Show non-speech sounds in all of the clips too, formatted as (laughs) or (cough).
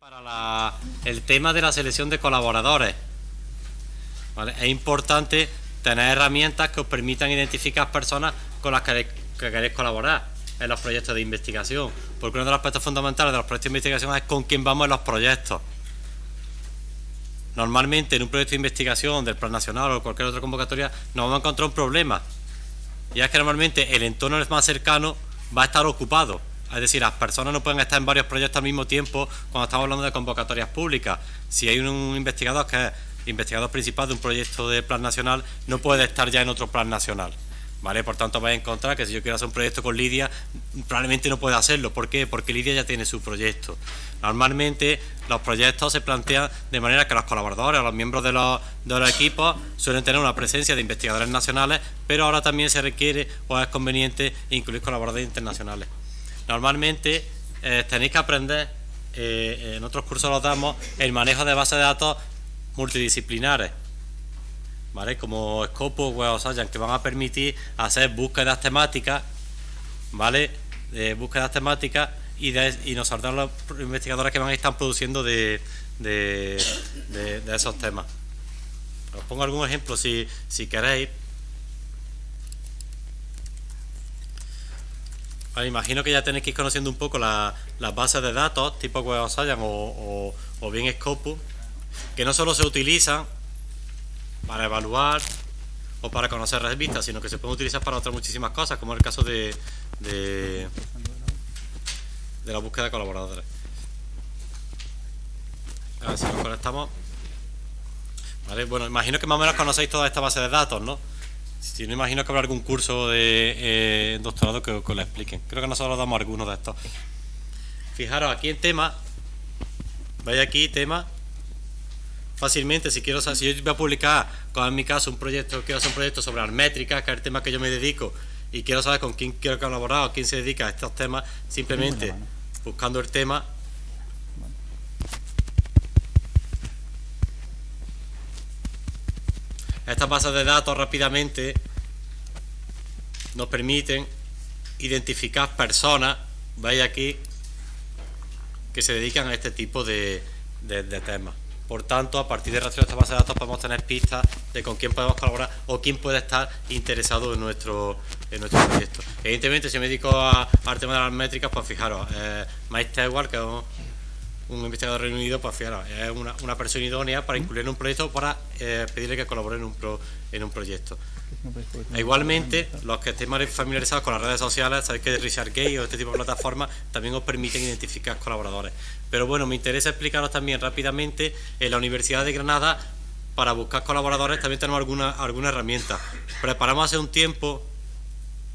Para el tema de la selección de colaboradores, es importante tener herramientas que os permitan identificar personas con las que queréis, colaborar en los proyectos de investigación, porque uno de los aspectos fundamentales de los proyectos de investigación es con quién vamos en los proyectos. Normalmente en un proyecto de investigación del Plan Nacional o cualquier otra convocatoria nos vamos a encontrar un problema, y es que normalmente el entorno más cercano va a estar ocupado es decir, las personas no pueden estar en varios proyectos al mismo tiempo cuando estamos hablando de convocatorias públicas. Si hay un investigador que es investigador principal de un proyecto de plan nacional, no puede estar ya en otro plan nacional. ¿Vale? Por tanto, vais a encontrar que si yo quiero hacer un proyecto con Lidia, probablemente no pueda hacerlo. ¿Por qué? Porque Lidia ya tiene su proyecto. Normalmente los proyectos se plantean de manera que los colaboradores, los miembros de los, de los equipos suelen tener una presencia de investigadores nacionales, pero ahora también se requiere o es conveniente incluir colaboradores internacionales. Normalmente eh, tenéis que aprender, eh, en otros cursos los damos, el manejo de bases de datos multidisciplinares, ¿vale? Como Scopus o Web que van a permitir hacer búsquedas temáticas, ¿vale? De búsquedas temáticas y, y nos saldrán los investigadores que van a estar produciendo de, esos temas. Os pongo algún ejemplo si, si queréis. Imagino que ya tenéis que ir conociendo un poco las bases de datos tipo Web of o, o, bien Scopus, que no solo se utilizan para evaluar o para conocer revistas, sino que se pueden utilizar para otras muchísimas cosas, como el caso de, de, la búsqueda de colaboradores. A ver si nos conectamos. Vale, bueno, imagino que más o menos conocéis toda esta base de datos, ¿no? Si no imagino que habrá algún curso de eh, doctorado que, os lo expliquen. Creo que nosotros damos algunos de estos. Fijaros, aquí en tema, vaya aquí, tema, fácilmente, si quiero si yo voy a publicar, como en mi caso, un proyecto, quiero hacer un proyecto sobre métricas, que es el tema que yo me dedico, y quiero saber con quién quiero colaborar o quién se dedica a estos temas, simplemente buscando el tema, Estas bases de datos rápidamente nos permiten identificar personas, veis aquí, que se dedican a este tipo de, temas. Por tanto, a partir de relación de estas bases de datos podemos tener pistas de con quién podemos colaborar o quién puede estar interesado en nuestro, en nuestro proyecto. Evidentemente, si me dedico al tema de las métricas, pues fijaros, eh, Mike que es un investigador reunido, pues fíjate, es una, persona idónea para incluir en un proyecto para eh, pedirle que colabore en un, en un proyecto. E igualmente, los que estén más familiarizados con las redes sociales, sabéis que Richard Gay o este tipo de plataformas también os permiten identificar colaboradores. Pero bueno, me interesa explicaros también rápidamente, en la Universidad de Granada, para buscar colaboradores también tenemos alguna, alguna herramienta. Preparamos hace un tiempo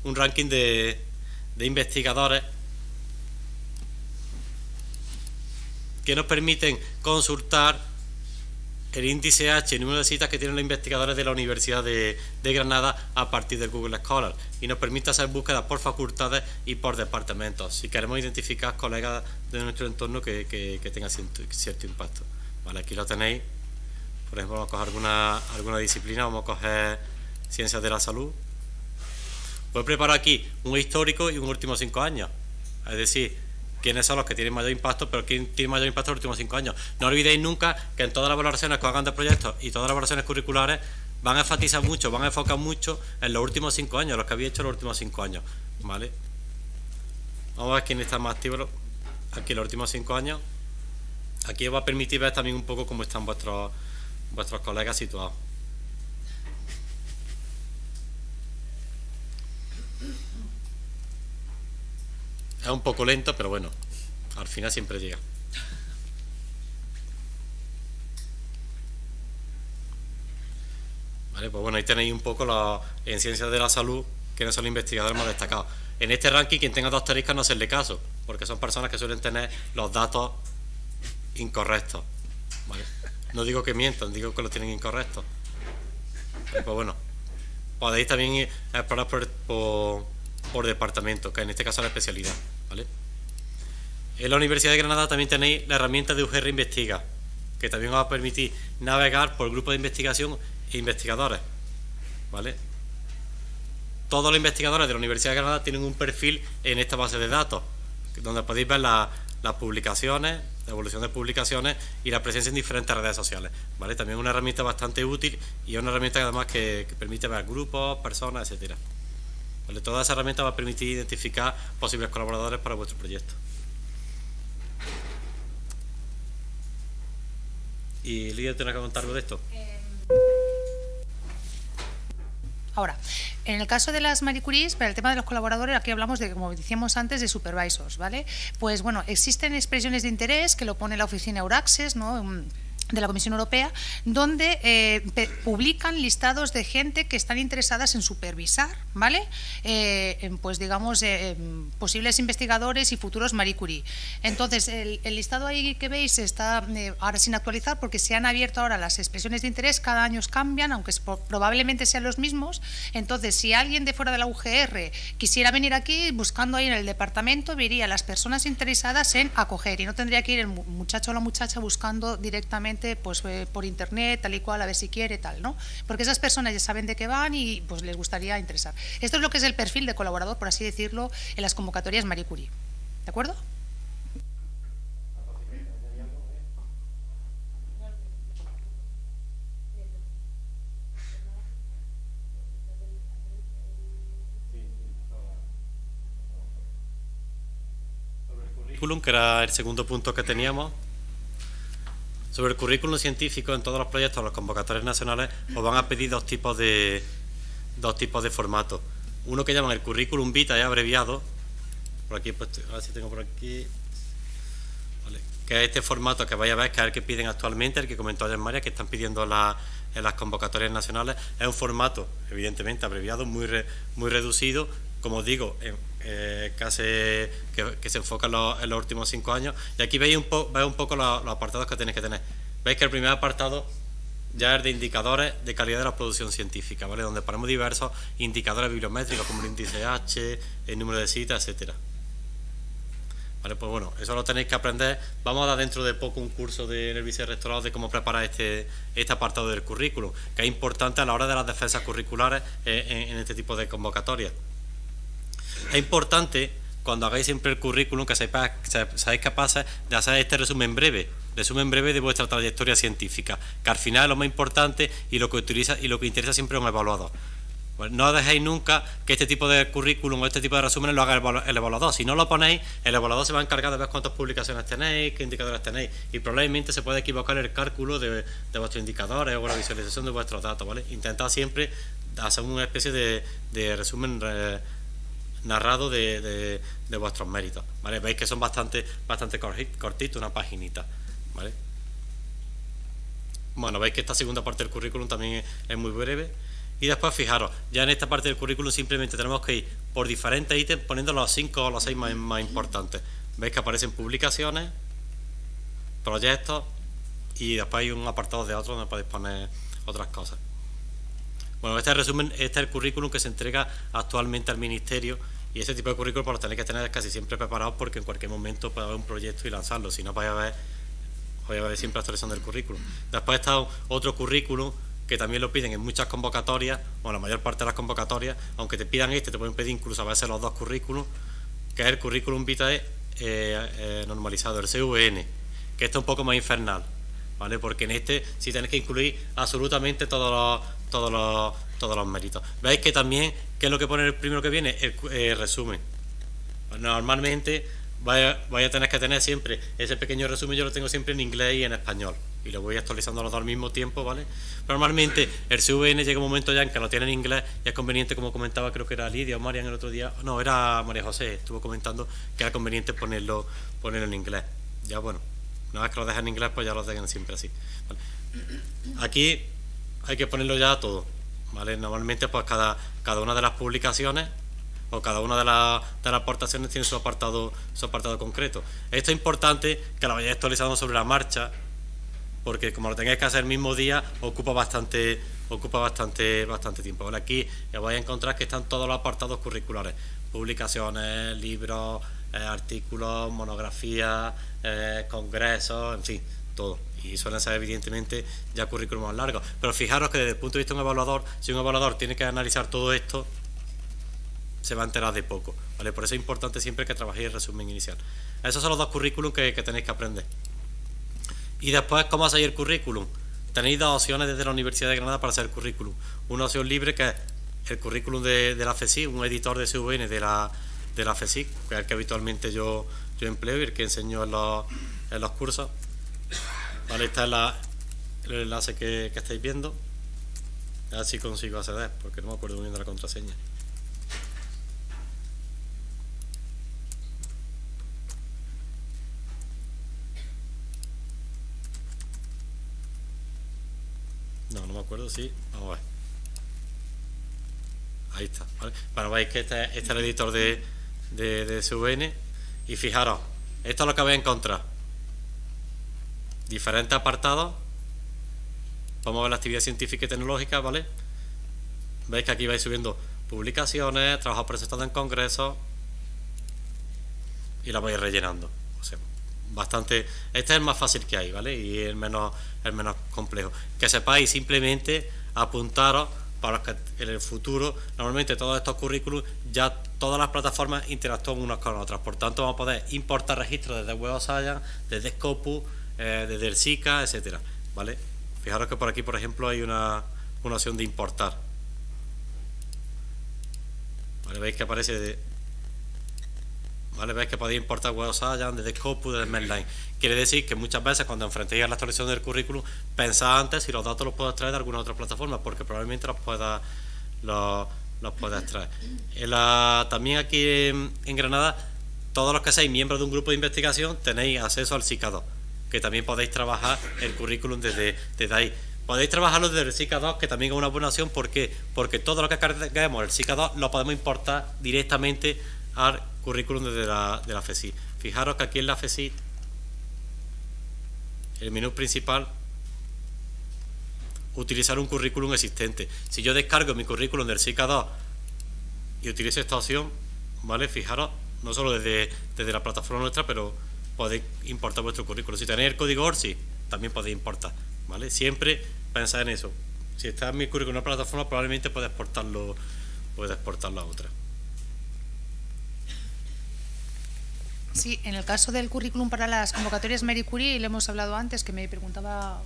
un ranking de, de investigadores que nos permiten consultar el índice H, el número de citas que tienen los investigadores de la Universidad de, Granada a partir del Google Scholar. Y nos permite hacer búsquedas por facultades y por departamentos, si queremos identificar colegas de nuestro entorno que, tengan cierto, impacto. Vale, aquí lo tenéis, por ejemplo, vamos a coger alguna, alguna disciplina, vamos a coger ciencias de la salud. Voy a preparar aquí un histórico y un último cinco años, es decir, quiénes son los que tienen mayor impacto, pero quién tiene mayor impacto en los últimos cinco años. No olvidéis nunca que en todas las valoraciones que hagan de proyectos y todas las valoraciones curriculares van a enfatizar mucho, van a enfocar mucho en los últimos cinco años, los que habéis hecho en los últimos cinco años. ¿Vale? Vamos a ver quién está más activo aquí en los últimos cinco años. Aquí os va a permitir ver también un poco cómo están vuestros, vuestros colegas situados. Es un poco lento, pero bueno, al final siempre llega. Vale, pues bueno, ahí tenéis un poco la, en ciencias de la salud, no son los investigadores más destacados. En este ranking, quien tenga dos asteriscos no hacerle caso, porque son personas que suelen tener los datos incorrectos. No digo que mientan, digo que los tienen incorrectos. pues bueno, podéis también explorar por, por departamento, que en este caso es la especialidad. En la Universidad de Granada también tenéis la herramienta de UGR Investiga, que también os va a permitir navegar por grupos de investigación e investigadores. ¿Vale? Todos los investigadores de la Universidad de Granada tienen un perfil en esta base de datos, donde podéis ver las publicaciones, la evolución de publicaciones y la presencia en diferentes redes sociales. ¿vale? También es una herramienta bastante útil y es una herramienta que además que, permite ver grupos, personas, etcétera. ¿Vale? Toda esa herramienta va a permitir identificar posibles colaboradores para vuestro proyecto. ¿Y Lidia tiene que contar algo de esto? Em, ahora, en el caso de las Marie para el tema de los colaboradores, aquí hablamos de, como decíamos antes, de supervisors, ¿vale? Pues bueno, existen expresiones de interés que lo pone la oficina Euraxes, ¿no? De la Comisión Europea, donde eh, publican listados de gente que están interesadas en supervisar, ¿vale? Eh, pues digamos, eh, posibles investigadores y futuros Marie Curie. Entonces, el, listado ahí que veis está ahora sin actualizar porque se han abierto ahora las expresiones de interés, cada año cambian, aunque probablemente sean los mismos. Entonces, si alguien de fuera de la UGR quisiera venir aquí, buscando ahí en el departamento, vería las personas interesadas en acoger y no tendría que ir el muchacho o la muchacha buscando directamente pues eh, por internet, tal y cual, a ver si quiere, tal, ¿no? Porque esas personas ya saben de qué van y pues les gustaría interesar. Esto es lo que es el perfil de colaborador, por así decirlo, en las convocatorias Marie Curie. ¿De acuerdo? que era el segundo punto que teníamos, sobre el currículum científico en todos los proyectos, los convocatorios nacionales, os van a pedir dos tipos de dos tipos de formatos. Uno que llaman el currículum vitae abreviado, por aquí, pues, a ver si tengo por aquí, que es este formato que vais a ver, que es el que piden actualmente, el que comentó ayer María, que están pidiendo en las convocatorias nacionales. Es un formato, evidentemente, abreviado, muy, muy reducido, como digo, eh, casi que, se enfoca en los, últimos cinco años. Y aquí veis un, poco los, apartados que tenéis que tener. Veis que el primer apartado ya es de indicadores de calidad de la producción científica, ¿vale? Donde ponemos diversos indicadores bibliométricos como el índice H, el número de citas, etcétera. Vale, pues bueno, eso lo tenéis que aprender. Vamos a dar dentro de poco un curso de, en el vicerrectorado de cómo preparar este, este apartado del currículum, que es importante a la hora de las defensas curriculares eh, en este tipo de convocatorias. Es importante, cuando hagáis siempre el currículum, que seáis capaces de hacer este resumen breve, resumen breve de vuestra trayectoria científica, que al final es lo más importante y lo que utiliza y lo que interesa siempre a un evaluador. Pues no dejéis nunca que este tipo de currículum o este tipo de resúmenes lo haga el evaluador. Si no lo ponéis, el evaluador se va a encargar de ver cuántas publicaciones tenéis, qué indicadores tenéis y probablemente se puede equivocar el cálculo de, vuestros indicadores o la visualización de vuestros datos. ¿vale? Intentad siempre hacer una especie de, resumen narrado de, vuestros méritos. ¿vale? Veis que son bastante, bastante cortitos, una paginita. ¿vale? Bueno, veis que esta segunda parte del currículum también es, muy breve. Y después, fijaros, ya en esta parte del currículum simplemente tenemos que ir por diferentes ítems poniendo los cinco o los seis más, más importantes. Veis que aparecen publicaciones, proyectos y después hay un apartado de otros donde podéis poner otras cosas. Bueno, este resumen, este es el currículum que se entrega actualmente al Ministerio y ese tipo de currículum pues, lo tenéis que tener casi siempre preparados porque en cualquier momento puede haber un proyecto y lanzarlo, si no vais a ver, vais a ver siempre actualización del currículum. Después está otro currículum que también lo piden en muchas convocatorias, o la mayor parte de las convocatorias, aunque te pidan este, te pueden pedir incluso a veces los dos currículums, que es el currículum vitae eh, eh, normalizado, el CVN, que este es un poco más infernal, ¿vale? Porque en este sí tenéis que incluir absolutamente los, todos los, todos los méritos. Veis que también ¿Qué es lo que pone el primero que viene? El, resumen. Normalmente vaya, a tener que tener siempre ese pequeño resumen, yo lo tengo siempre en inglés y en español. Y lo voy actualizando los dos al mismo tiempo, ¿vale? normalmente el CVN llega un momento ya en que lo tiene en inglés y es conveniente, como comentaba, creo que era Lidia o Marian el otro día, no, era María José, estuvo comentando que era conveniente ponerlo, ponerlo en inglés. Ya bueno, una vez que lo dejan en inglés, pues ya lo dejan siempre así. Aquí hay que ponerlo ya todo. Normalmente pues cada, cada una de las publicaciones o cada una de, de las aportaciones tiene su apartado, su apartado concreto. Esto es importante que lo vayáis actualizando sobre la marcha, porque como lo tengáis que hacer el mismo día, ocupa bastante, ocupa bastante, bastante tiempo. aquí ya vais a encontrar que están todos los apartados curriculares, publicaciones, libros, eh, artículos, monografías, eh, congresos, en fin, todo y suelen ser evidentemente ya currículum más largos. Pero fijaros que desde el punto de vista de un evaluador, si un evaluador tiene que analizar todo esto, se va a enterar de poco. ¿vale? Por eso es importante siempre que trabajéis el resumen inicial. Esos son los dos currículums que, tenéis que aprender. Y después, ¿cómo hacéis el currículum? Tenéis dos opciones desde la Universidad de Granada para hacer el currículum. Una opción libre que es el currículum de, la FESI, un editor de CVN de la, de la FESI, que es el que habitualmente yo, yo empleo y el que enseño en los, en los cursos. Vale, está la, el enlace que, estáis viendo. A ver si consigo acceder, porque no me acuerdo muy bien de la contraseña. No, no me acuerdo, sí. Vamos a ver. Ahí está. ¿vale? Bueno, veis que este, este es el editor de, de, de SVN. Y fijaros, esto es lo que voy a encontrar. Diferentes apartados. Vamos a ver la actividad científica y tecnológica, ¿vale? Veis que aquí vais subiendo publicaciones, trabajos presentados en congresos. Y la vais rellenando. O sea, bastante. Este es el más fácil que hay, ¿vale? Y el menos, el menos complejo. Que sepáis simplemente apuntaros para que en el futuro, normalmente todos estos currículums, ya todas las plataformas interactúan unas con otras. Por tanto, vamos a poder importar registros desde Web Science, desde Scopus, eh, desde el SICA, etcétera. ¿Vale? Fijaros que por aquí, por ejemplo, hay una, una opción de importar. ¿Vale? Veis que aparece de, ¿Vale? Veis que podéis importar Science desde Scopus, desde Medline. Quiere decir que muchas veces cuando enfrentéis a la actualización del currículum, pensad antes si los datos los puedo extraer de alguna otra plataforma, porque probablemente los pueda los, los pueda extraer. también aquí en, Granada, todos los que seáis miembros de un grupo de investigación tenéis acceso al SICA2, que también podéis trabajar el currículum desde, desde ahí. Podéis trabajarlo desde el SICA2, que también es una buena opción, ¿por qué? Porque todo lo que carguemos el SICA2 lo podemos importar directamente al currículum desde la, de la FESI. Fijaros que aquí en la FESI, el menú principal, utilizar un currículum existente. Si yo descargo mi currículum del SICA 2 y utilizo esta opción, ¿vale? Fijaros, no solo desde, desde la plataforma nuestra, pero podéis importar vuestro currículum. Si tenéis el código ORSI, también podéis importar, ¿vale? Siempre pensad en eso. Si está en mi currículum en una plataforma, probablemente pueda exportarlo, pueda exportarlo a otra. Sí, en el caso del currículum para las convocatorias Marie Curie, le hemos hablado antes, que me preguntaba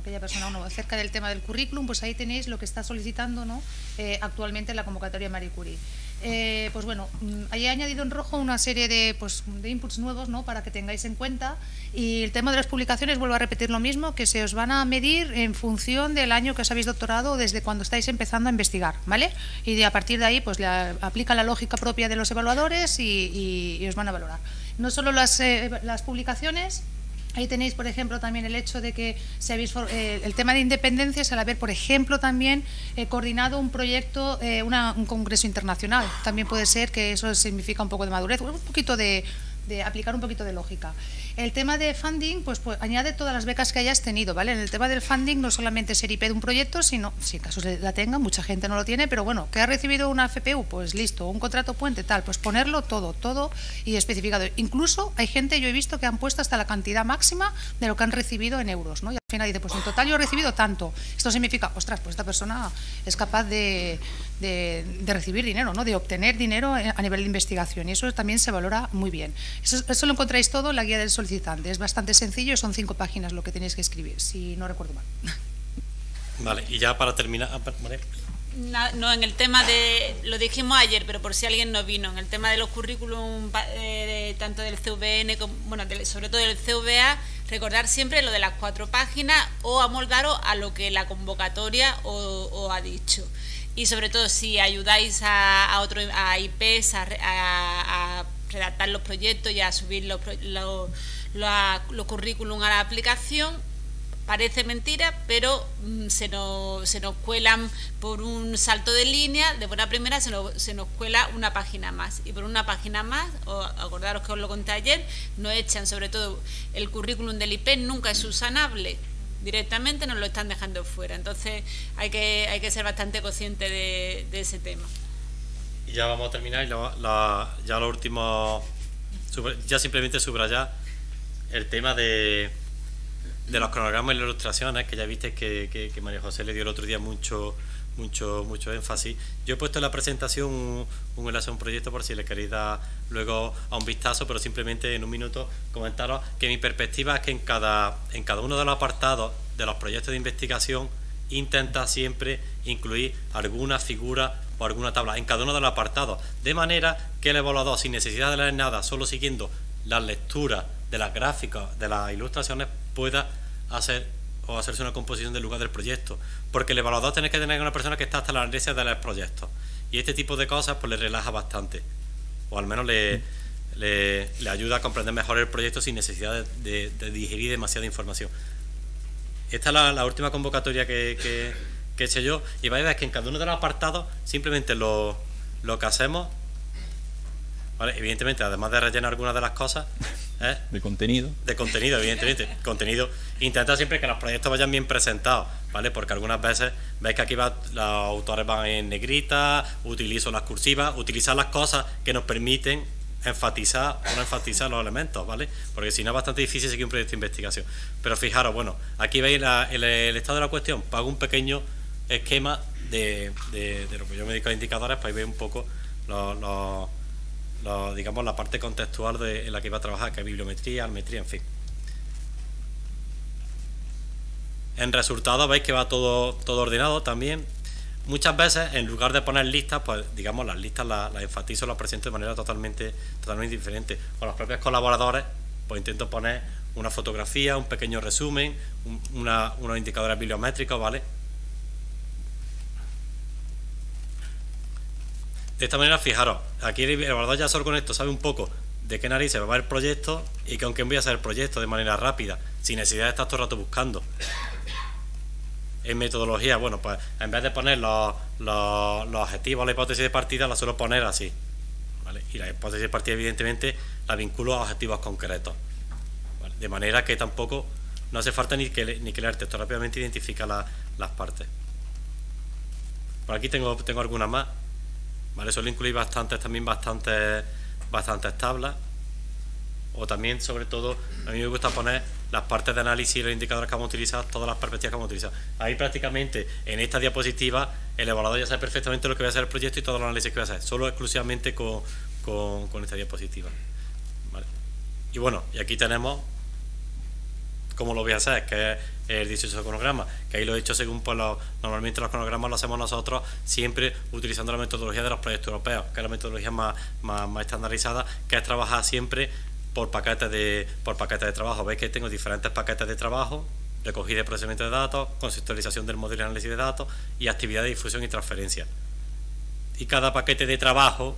aquella persona uno acerca del tema del currículum, pues ahí tenéis lo que está solicitando ¿no? Eh, actualmente la convocatoria Marie Curie. Eh, pues bueno, mm, ahí he añadido en rojo una serie de, pues, de inputs nuevos ¿no? para que tengáis en cuenta. Y el tema de las publicaciones, vuelvo a repetir lo mismo, que se os van a medir en función del año que os habéis doctorado o desde cuando estáis empezando a investigar, ¿vale? Y de, a partir de ahí, pues aplica la lógica propia de los evaluadores y os van a valorar no solo las, eh, las publicaciones, Ahí tenéis, por ejemplo, también el hecho de que se habéis, eh, el tema de independencias al haber, por ejemplo, también eh, coordinado un proyecto, un congreso internacional. También puede ser que eso significa un poco de madurez, un poquito de, de aplicar un poquito de lógica. El tema de funding, pues, pues, añade todas las becas que hayas tenido, ¿vale? En el tema del funding no solamente ser IP de un proyecto, sino, si en caso la tenga, mucha gente no lo tiene, pero bueno, que ha recibido una FPU, pues listo, un contrato puente, tal, pues ponerlo todo, todo y especificado. Incluso hay gente, yo he visto que han puesto hasta la cantidad máxima de lo que han recibido en euros, ¿no? Y al final dice, pues en total yo he recibido tanto. Esto significa, ostras, pues esta persona es capaz de, de, recibir dinero, ¿no? De obtener dinero a nivel de investigación y eso también se valora muy bien. Eso, eso lo encontráis todo en la guía del sol es bastante sencillo, son cinco páginas lo que tenéis que escribir, si no recuerdo mal. (laughs) Vale, y ya para terminar, ah, No, en el tema de, lo dijimos ayer, pero por si alguien no vino, en el tema de los currículum, eh, tanto del CVN, como, bueno, sobre todo del CVA, recordar siempre lo de las cuatro páginas o amoldaros a lo que la convocatoria os, ha dicho. Y sobre todo si ayudáis a, a, otro, a IPs a, a, redactar los proyectos y a subir los, los los currículum a la aplicación, parece mentira, pero mm, se, nos, se nos cuelan por un salto de línea, de buena primera se nos, se nos cuela una página más. Y por una página más, o acordaros que os lo conté ayer, nos echan sobre todo el currículum del IP, nunca es subsanable. Directamente nos lo están dejando fuera. Entonces hay que, hay que ser bastante consciente de, ese tema. Y ya vamos a terminar. ya lo último, ya simplemente subrayar el tema de, de los cronogramas y las ilustraciones, que ya viste que, que, María José le dio el otro día mucho, mucho mucho énfasis. Yo he puesto en la presentación un, enlace a un proyecto por si le queréis dar luego a un vistazo, pero simplemente en un minuto comentaros que mi perspectiva es que en cada, en cada uno de los apartados de los proyectos de investigación intenta siempre incluir alguna figura o alguna tabla en cada uno de los apartados, de manera que el evaluador, sin necesidad de leer nada, solo siguiendo las lecturas de las gráficas, de las ilustraciones, pueda hacer o hacerse una composición del lugar del proyecto. Porque el evaluador tiene que tener una persona que está hasta la análisis de los proyectos. Y este tipo de cosas pues le relaja bastante. O al menos le, le, ayuda a comprender mejor el proyecto sin necesidad de, digerir demasiada información. Esta es la, última convocatoria que, que, he hecho yo. Y vais a ver que en cada uno de los apartados simplemente lo, lo que hacemos evidentemente, además de rellenar algunas de las cosas, ¿eh? de contenido. De contenido, evidentemente. (laughs) contenido. Intenta siempre que los proyectos vayan bien presentados, ¿vale? Porque algunas veces veis que aquí va, los autores van en negrita, utilizo las cursivas, utilizar las cosas que nos permiten enfatizar o no enfatizar los elementos, ¿vale? Porque si no es bastante difícil seguir un proyecto de investigación. Pero fijaros, bueno, aquí veis el, estado de la cuestión, pago un pequeño esquema de, lo que yo me dedico a indicadores, para ver un poco los digamos, la parte contextual de, en la que iba a trabajar, que es bibliometría, almetría, en fin. En resultado veis que va todo, todo ordenado también. Muchas veces, en lugar de poner listas, pues digamos, las listas las, enfatizo, las presento de manera totalmente, totalmente diferente. Con los propios colaboradores, pues intento poner una fotografía, un pequeño resumen, unos indicadores bibliométricos, ¿vale? De esta manera, fijaros, aquí el evaluador ya solo con esto sabe un poco de qué narices va a el proyecto y con quién voy a hacer el proyecto de manera rápida, sin necesidad de estar todo el rato buscando. En metodología, bueno, pues en vez de poner los, los, objetivos, la hipótesis de partida, la suelo poner así. Y la hipótesis de partida, evidentemente, la vinculo a objetivos concretos. De manera que tampoco no hace falta ni que, ni que leer texto, rápidamente identifica las partes. Por aquí tengo, tengo algunas más. ¿Vale? Suelo incluir bastantes, también bastantes, bastantes tablas. O también, sobre todo, a mí me gusta poner las partes de análisis y los indicadores que vamos a utilizar, todas las perspectivas que vamos a utilizar. Ahí prácticamente, en esta diapositiva, el evaluador ya sabe perfectamente lo que va a hacer el proyecto y todos los análisis que va a hacer, solo exclusivamente con, con, esta diapositiva. Y bueno, y aquí tenemos cómo lo voy a hacer, que es el 18 cronograma, que ahí lo he hecho según pues, normalmente los cronogramas lo hacemos nosotros siempre utilizando la metodología de los proyectos europeos, que es la metodología más, más, estandarizada, que es trabajar siempre por paquetes de por paquetes de trabajo. Veis que tengo diferentes paquetes de trabajo, recogida y procesamiento de datos, conceptualización del modelo de análisis de datos y actividad de difusión y transferencia. Y cada paquete de trabajo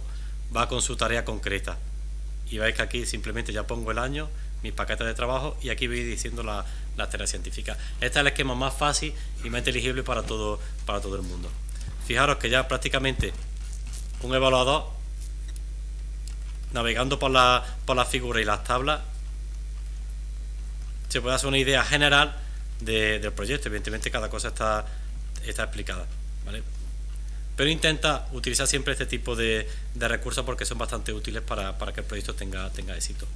va con su tarea concreta. Y veis que aquí simplemente ya pongo el año mis paquetes de trabajo y aquí voy diciendo la, la tarea científica. Este es el esquema más fácil y más inteligible para todo, para todo el mundo. Fijaros que ya prácticamente un evaluador navegando por la, por las figuras y las tablas se puede hacer una idea general del proyecto. Evidentemente cada cosa está, está explicada. Pero intenta utilizar siempre este tipo de, de recursos porque son bastante útiles para, para que el proyecto tenga, tenga éxito.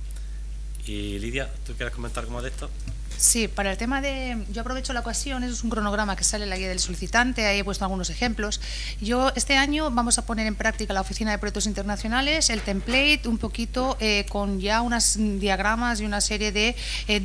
Y Lidia, ¿tú quieres comentar cómo de esto? Sí, para el tema de. Yo aprovecho la ocasión, eso es un cronograma que sale en la guía del solicitante, ahí he puesto algunos ejemplos. Yo este año vamos a poner en práctica la Oficina de Proyectos Internacionales, el template, un poquito eh, con ya unos diagramas y una serie de eh,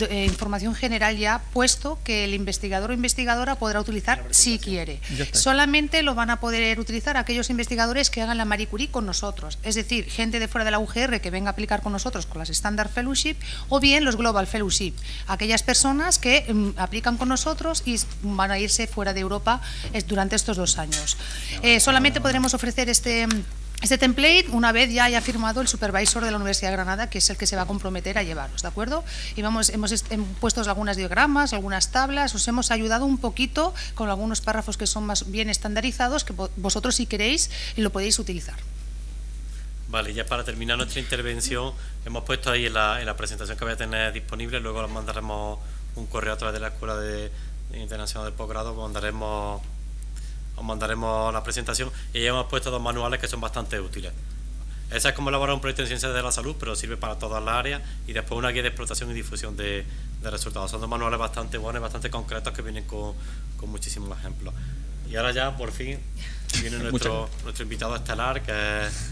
eh, información general ya puesto que el investigador o investigadora podrá utilizar si quiere. Solamente lo van a poder utilizar aquellos investigadores que hagan la Marie Curie con nosotros, es decir, gente de fuera de la UGR que venga a aplicar con nosotros con las Standard Fellowship o bien los Global Fellowship, aquellas personas personas que mm, aplican con nosotros y van a irse fuera de Europa durante estos dos años. Eh, solamente podremos ofrecer este este template una vez ya haya firmado el supervisor de la Universidad de Granada, que es el que se va a comprometer a llevaros, ¿de acuerdo? Y vamos, hemos puesto algunas diagramas, algunas tablas, os hemos ayudado un poquito con algunos párrafos que son más bien estandarizados, que vosotros si queréis lo podéis utilizar. Vale, ya para terminar nuestra intervención, hemos puesto ahí en la, en la presentación que voy a tener disponible, luego os mandaremos un correo a través de la Escuela de, Internacional del Posgrado, os mandaremos, os mandaremos la presentación y ya hemos puesto dos manuales que son bastante útiles. Esa es como elaborar un proyecto en ciencias de la salud, pero sirve para todas las áreas y después una guía de explotación y difusión de, de resultados. Son dos manuales bastante buenos, bastante concretos que vienen con, con muchísimos ejemplos. Y ahora ya, por fin, viene (laughs) nuestro, nuestro invitado estelar, que es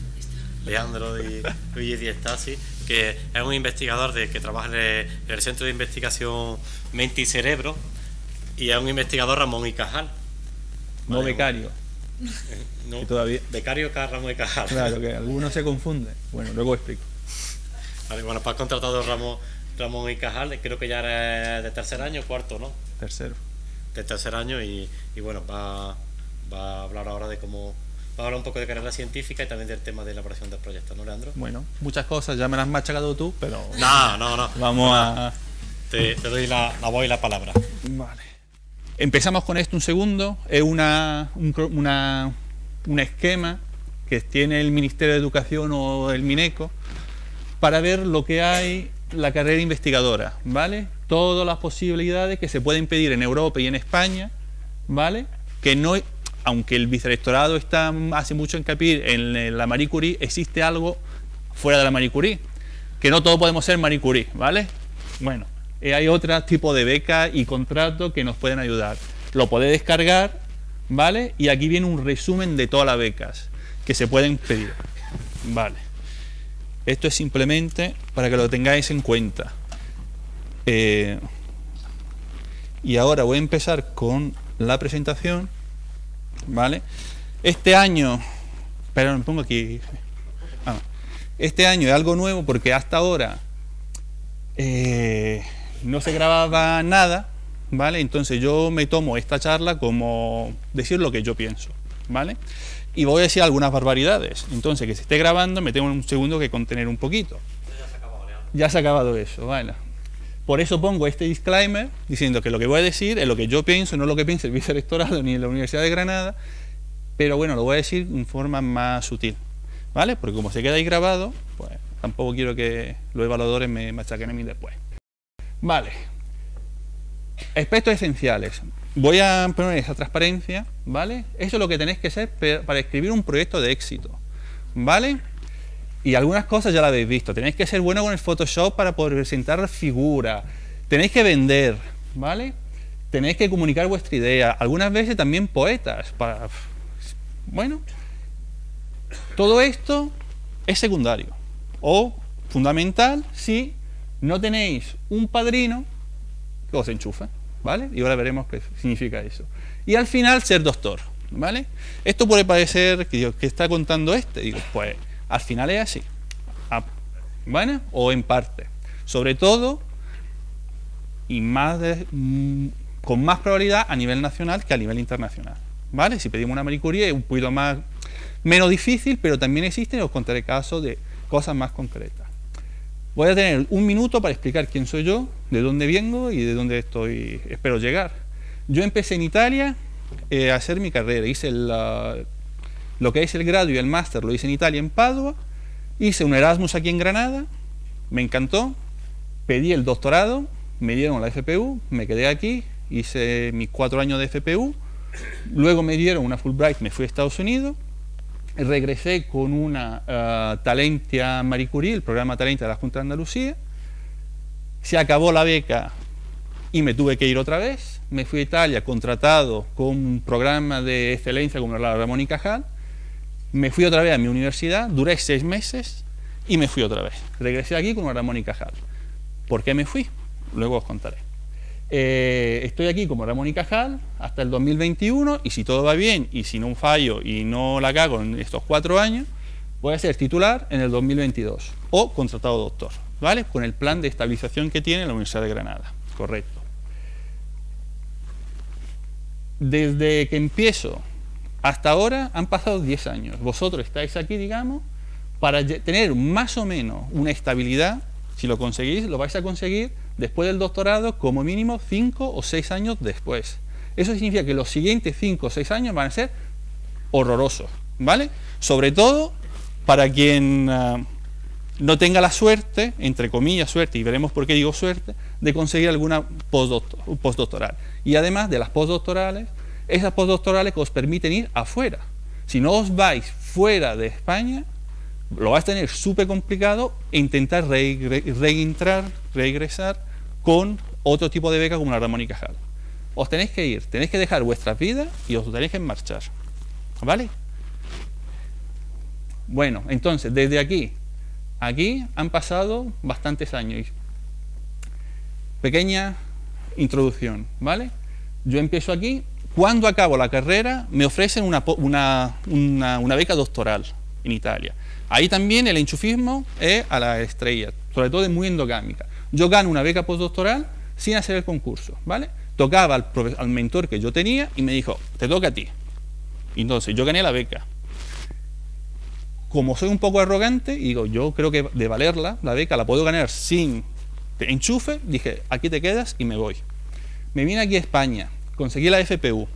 Leandro y Luigi Estasi, que es un investigador de, que trabaja en el, Centro de Investigación Mente y Cerebro, y es un investigador Ramón y Cajal. (laughs) No becario. No, todavía... Becario. Ramón y Cajal. Claro, (laughs) que algunos se confunden. Bueno, luego explico. Vale, bueno, pues has contratado Ramón, Ramón y Cajal, creo que ya eres de tercer año, cuarto, ¿no? Tercero. De tercer año y, y bueno, va, va a hablar ahora de cómo va a hablar un poco de carrera científica y también del tema de elaboración del proyecto, ¿no, Leandro? Bueno, muchas cosas, ya me las has machacado tú, pero... No, no, no. Vamos a... Te, doy la, la, voz y la palabra. Vale. Empezamos con esto un segundo. Es una, un, una, un esquema que tiene el Ministerio de Educación o el MINECO para ver lo que hay la carrera investigadora, ¿vale? Todas las posibilidades que se pueden pedir en Europa y en España, ¿vale? Que no aunque el vicerrectorado está, hace mucho hincapié en la Marie Curie, existe algo fuera de la Marie Curie, que no todos podemos ser Marie Curie, ¿vale? Bueno, eh, hay otro tipo de beca y contrato que nos pueden ayudar. Lo podéis descargar, ¿vale? Y aquí viene un resumen de todas las becas que se pueden pedir, ¿vale? Esto es simplemente para que lo tengáis en cuenta. Eh, y ahora voy a empezar con la presentación. ¿Vale? Este año, pero me pongo aquí, ah, este año es algo nuevo porque hasta ahora eh, no se grababa nada, ¿vale? Entonces yo me tomo esta charla como decir lo que yo pienso, ¿vale? Y voy a decir algunas barbaridades. Entonces, que se esté grabando, me tengo un segundo que contener un poquito. Ya se ha acabado eso, vale. Por eso pongo este disclaimer diciendo que lo que voy a decir es lo que yo pienso, no lo que piensa el vicerectorado ni la Universidad de Granada, pero bueno, lo voy a decir en forma más sutil, ¿vale? Porque como se queda ahí grabado, pues tampoco quiero que los evaluadores me machaquen a mí después. Vale. Aspectos esenciales. Voy a poner esa transparencia, ¿vale? Eso es lo que tenéis que hacer para escribir un proyecto de éxito, ¿vale? Y algunas cosas ya las habéis visto. Tenéis que ser bueno con el Photoshop para poder presentar figura. Tenéis que vender, ¿vale? Tenéis que comunicar vuestra idea. Algunas veces también poetas. Para... Bueno, todo esto es secundario. O fundamental si no tenéis un padrino que os enchufe, ¿vale? Y ahora veremos qué significa eso. Y al final ser doctor, ¿vale? Esto puede parecer que, que está contando este. Digo, pues al final es así. ¿Bueno? O en parte. Sobre todo, y más mm, con más probabilidad a nivel nacional que a nivel internacional. ¿Vale? Si pedimos una Marie Curie es un poquito más, menos difícil, pero también existen, os contaré casos de cosas más concretas. Voy a tener un minuto para explicar quién soy yo, de dónde vengo y de dónde estoy, espero llegar. Yo empecé en Italia eh, a hacer mi carrera, hice la, lo que es el grado y el máster lo hice en Italia, en Padua. Hice un Erasmus aquí en Granada, me encantó. Pedí el doctorado, me dieron la FPU, me quedé aquí, hice mis cuatro años de FPU. Luego me dieron una Fulbright, me fui a Estados Unidos. Regresé con una uh, Talentia Marie Curie, el programa Talentia de la Junta de Andalucía. Se acabó la beca y me tuve que ir otra vez. Me fui a Italia contratado con un programa de excelencia como la Ramón y Cajal me fui otra vez a mi universidad, duré seis meses y me fui otra vez. Regresé aquí con Ramón y Cajal. ¿Por qué me fui? Luego os contaré. Eh, estoy aquí como Ramón y Cajal hasta el 2021 y si todo va bien y si no fallo y no la cago en estos cuatro años, voy a ser titular en el 2022 o contratado doctor, ¿vale? Con el plan de estabilización que tiene la Universidad de Granada, correcto. Desde que empiezo hasta ahora han pasado 10 años. Vosotros estáis aquí, digamos, para tener más o menos una estabilidad. Si lo conseguís, lo vais a conseguir después del doctorado como mínimo 5 o 6 años después. Eso significa que los siguientes 5 o 6 años van a ser horrorosos, ¿vale? Sobre todo para quien ah, no tenga la suerte, entre comillas suerte, y veremos por qué digo suerte, de conseguir alguna postdoctoral. Y además de las postdoctorales, esas postdoctorales que os permiten ir afuera. Si no os vais fuera de España, lo vais a tener súper complicado e intentar reentrar, regresar con otro tipo de beca como la Ramón y Cajal. os tenéis que ir, tenéis que dejar vuestras vidas y os tenéis que marchar. ¿Vale? Bueno, entonces, desde aquí, aquí han pasado bastantes años. Pequeña introducción, ¿vale? Yo empiezo aquí, cuando acabo la carrera me ofrecen una, beca doctoral en Italia. Ahí también el enchufismo es a la estrella, sobre todo es muy endogámica. Yo gano una beca postdoctoral sin hacer el concurso, ¿vale? Tocaba al, al mentor que yo tenía y me dijo, te toca a ti. Entonces yo gané la beca. Como soy un poco arrogante, digo, yo creo que de valerla, la beca la puedo ganar sin enchufe, dije, aquí te quedas y me voy. Me vine aquí a España, conseguí la FPU.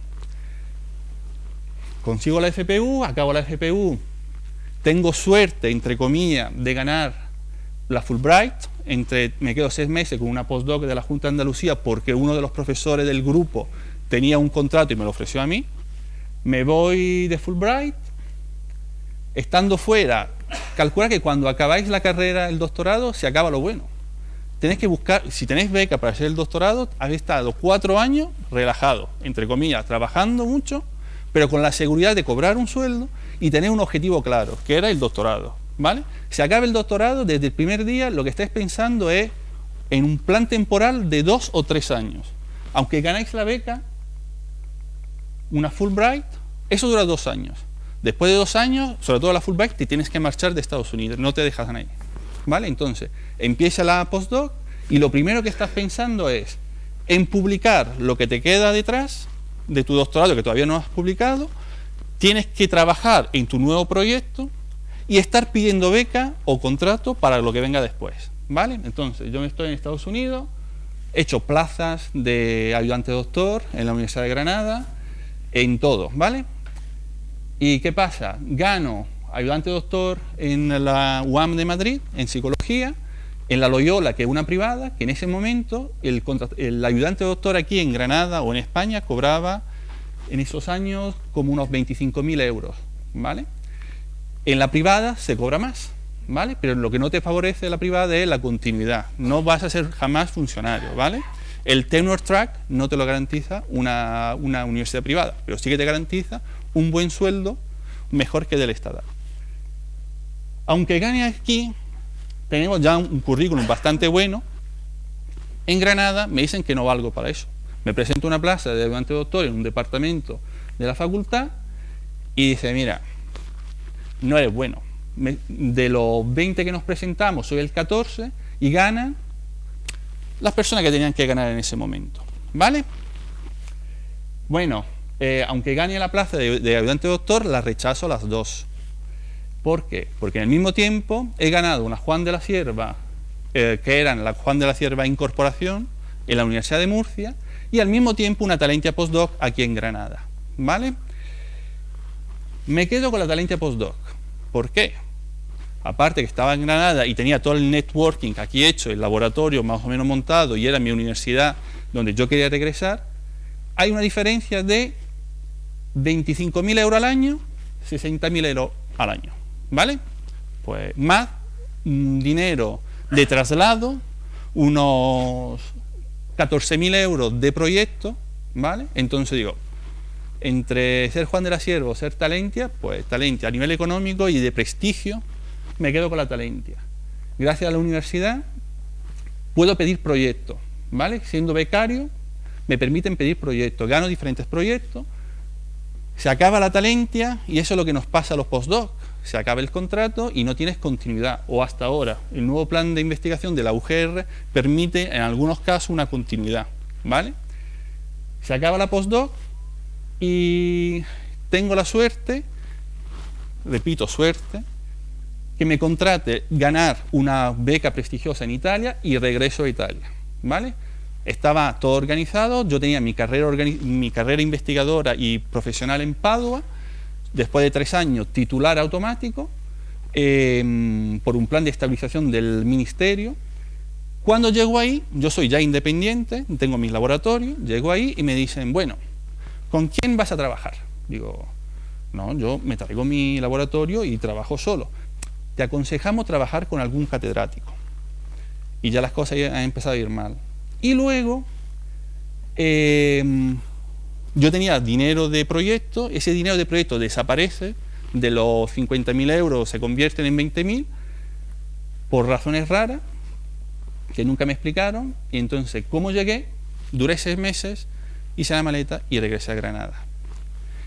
Consigo la FPU, acabo la FPU, tengo suerte, entre comillas, de ganar la Fulbright, entre, me quedo seis meses con una postdoc de la Junta de Andalucía porque uno de los profesores del grupo tenía un contrato y me lo ofreció a mí. Me voy de Fulbright, estando fuera, calcula que cuando acabáis la carrera, el doctorado, se acaba lo bueno tenéis que buscar, si tenéis beca para hacer el doctorado, habéis estado cuatro años relajado, entre comillas, trabajando mucho, pero con la seguridad de cobrar un sueldo y tener un objetivo claro, que era el doctorado. ¿Vale? Se acaba el doctorado, desde el primer día lo que estáis pensando es en un plan temporal de dos o tres años. Aunque ganáis la beca, una Fulbright, eso dura dos años. Después de dos años, sobre todo la Fulbright, te tienes que marchar de Estados Unidos, no te dejas ahí. ¿Vale? Entonces, empieza la postdoc y lo primero que estás pensando es en publicar lo que te queda detrás de tu doctorado que todavía no has publicado, tienes que trabajar en tu nuevo proyecto y estar pidiendo beca o contrato para lo que venga después. ¿Vale? Entonces, yo me estoy en Estados Unidos, he hecho plazas de ayudante doctor en la Universidad de Granada, en todo, ¿vale? ¿Y qué pasa? Gano ayudante doctor en la UAM de Madrid, en psicología, en la Loyola, que es una privada, que en ese momento el, ayudante doctor aquí en Granada o en España cobraba en esos años como unos 25.000 euros, ¿vale? En la privada se cobra más, ¿vale? Pero lo que no te favorece la privada es la continuidad. No vas a ser jamás funcionario, ¿vale? El tenure track no te lo garantiza una, una universidad privada, pero sí que te garantiza un buen sueldo mejor que del Estado. Aunque gane aquí, tenemos ya un currículum bastante bueno. En Granada me dicen que no valgo para eso. Me presento una plaza de ayudante doctor en un departamento de la facultad y dice, mira, no eres bueno. de los 20 que nos presentamos, soy el 14 y ganan las personas que tenían que ganar en ese momento. ¿Vale? Bueno, eh, aunque gane la plaza de, de ayudante doctor, la rechazo las dos. ¿Por qué? Porque en el mismo tiempo he ganado una Juan de la Sierva, eh, que eran la Juan de la Sierva Incorporación, en la Universidad de Murcia, y al mismo tiempo una Talentia Postdoc aquí en Granada. ¿Vale? Me quedo con la Talentia Postdoc. ¿Por qué? Aparte que estaba en Granada y tenía todo el networking aquí hecho, el laboratorio más o menos montado y era mi universidad donde yo quería regresar, hay una diferencia de 25.000 euros al año, 60.000 euros al año. ¿Vale? Pues más dinero de traslado, unos 14.000 euros de proyecto, ¿vale? Entonces digo, entre ser Juan de la Sierva o ser Talentia, pues Talentia a nivel económico y de prestigio, me quedo con la Talentia. Gracias a la universidad puedo pedir proyectos, ¿vale? Siendo becario, me permiten pedir proyectos, gano diferentes proyectos, se acaba la Talentia y eso es lo que nos pasa a los postdocs se acaba el contrato y no tienes continuidad. O hasta ahora, el nuevo plan de investigación de la UGR permite en algunos casos una continuidad. ¿Vale? Se acaba la postdoc y tengo la suerte, repito, suerte, que me contrate ganar una beca prestigiosa en Italia y regreso a Italia. ¿Vale? Estaba todo organizado, yo tenía mi carrera, mi carrera investigadora y profesional en Padua, después de tres años, titular automático, em, por un plan de estabilización del ministerio. Cuando llego ahí, yo soy ya independiente, tengo mis laboratorios, llego ahí y me dicen, bueno, ¿con quién vas a trabajar? Digo, no, yo me traigo mi laboratorio y trabajo solo. Te aconsejamos trabajar con algún catedrático. Y ya las cosas han empezado a ir mal. Y luego eh, yo tenía dinero de proyecto, ese dinero de proyecto desaparece, de los 50.000 euros se convierten en 20.000, por razones raras, que nunca me explicaron, y entonces, ¿cómo llegué? Duré seis meses, hice la maleta y regresé a Granada.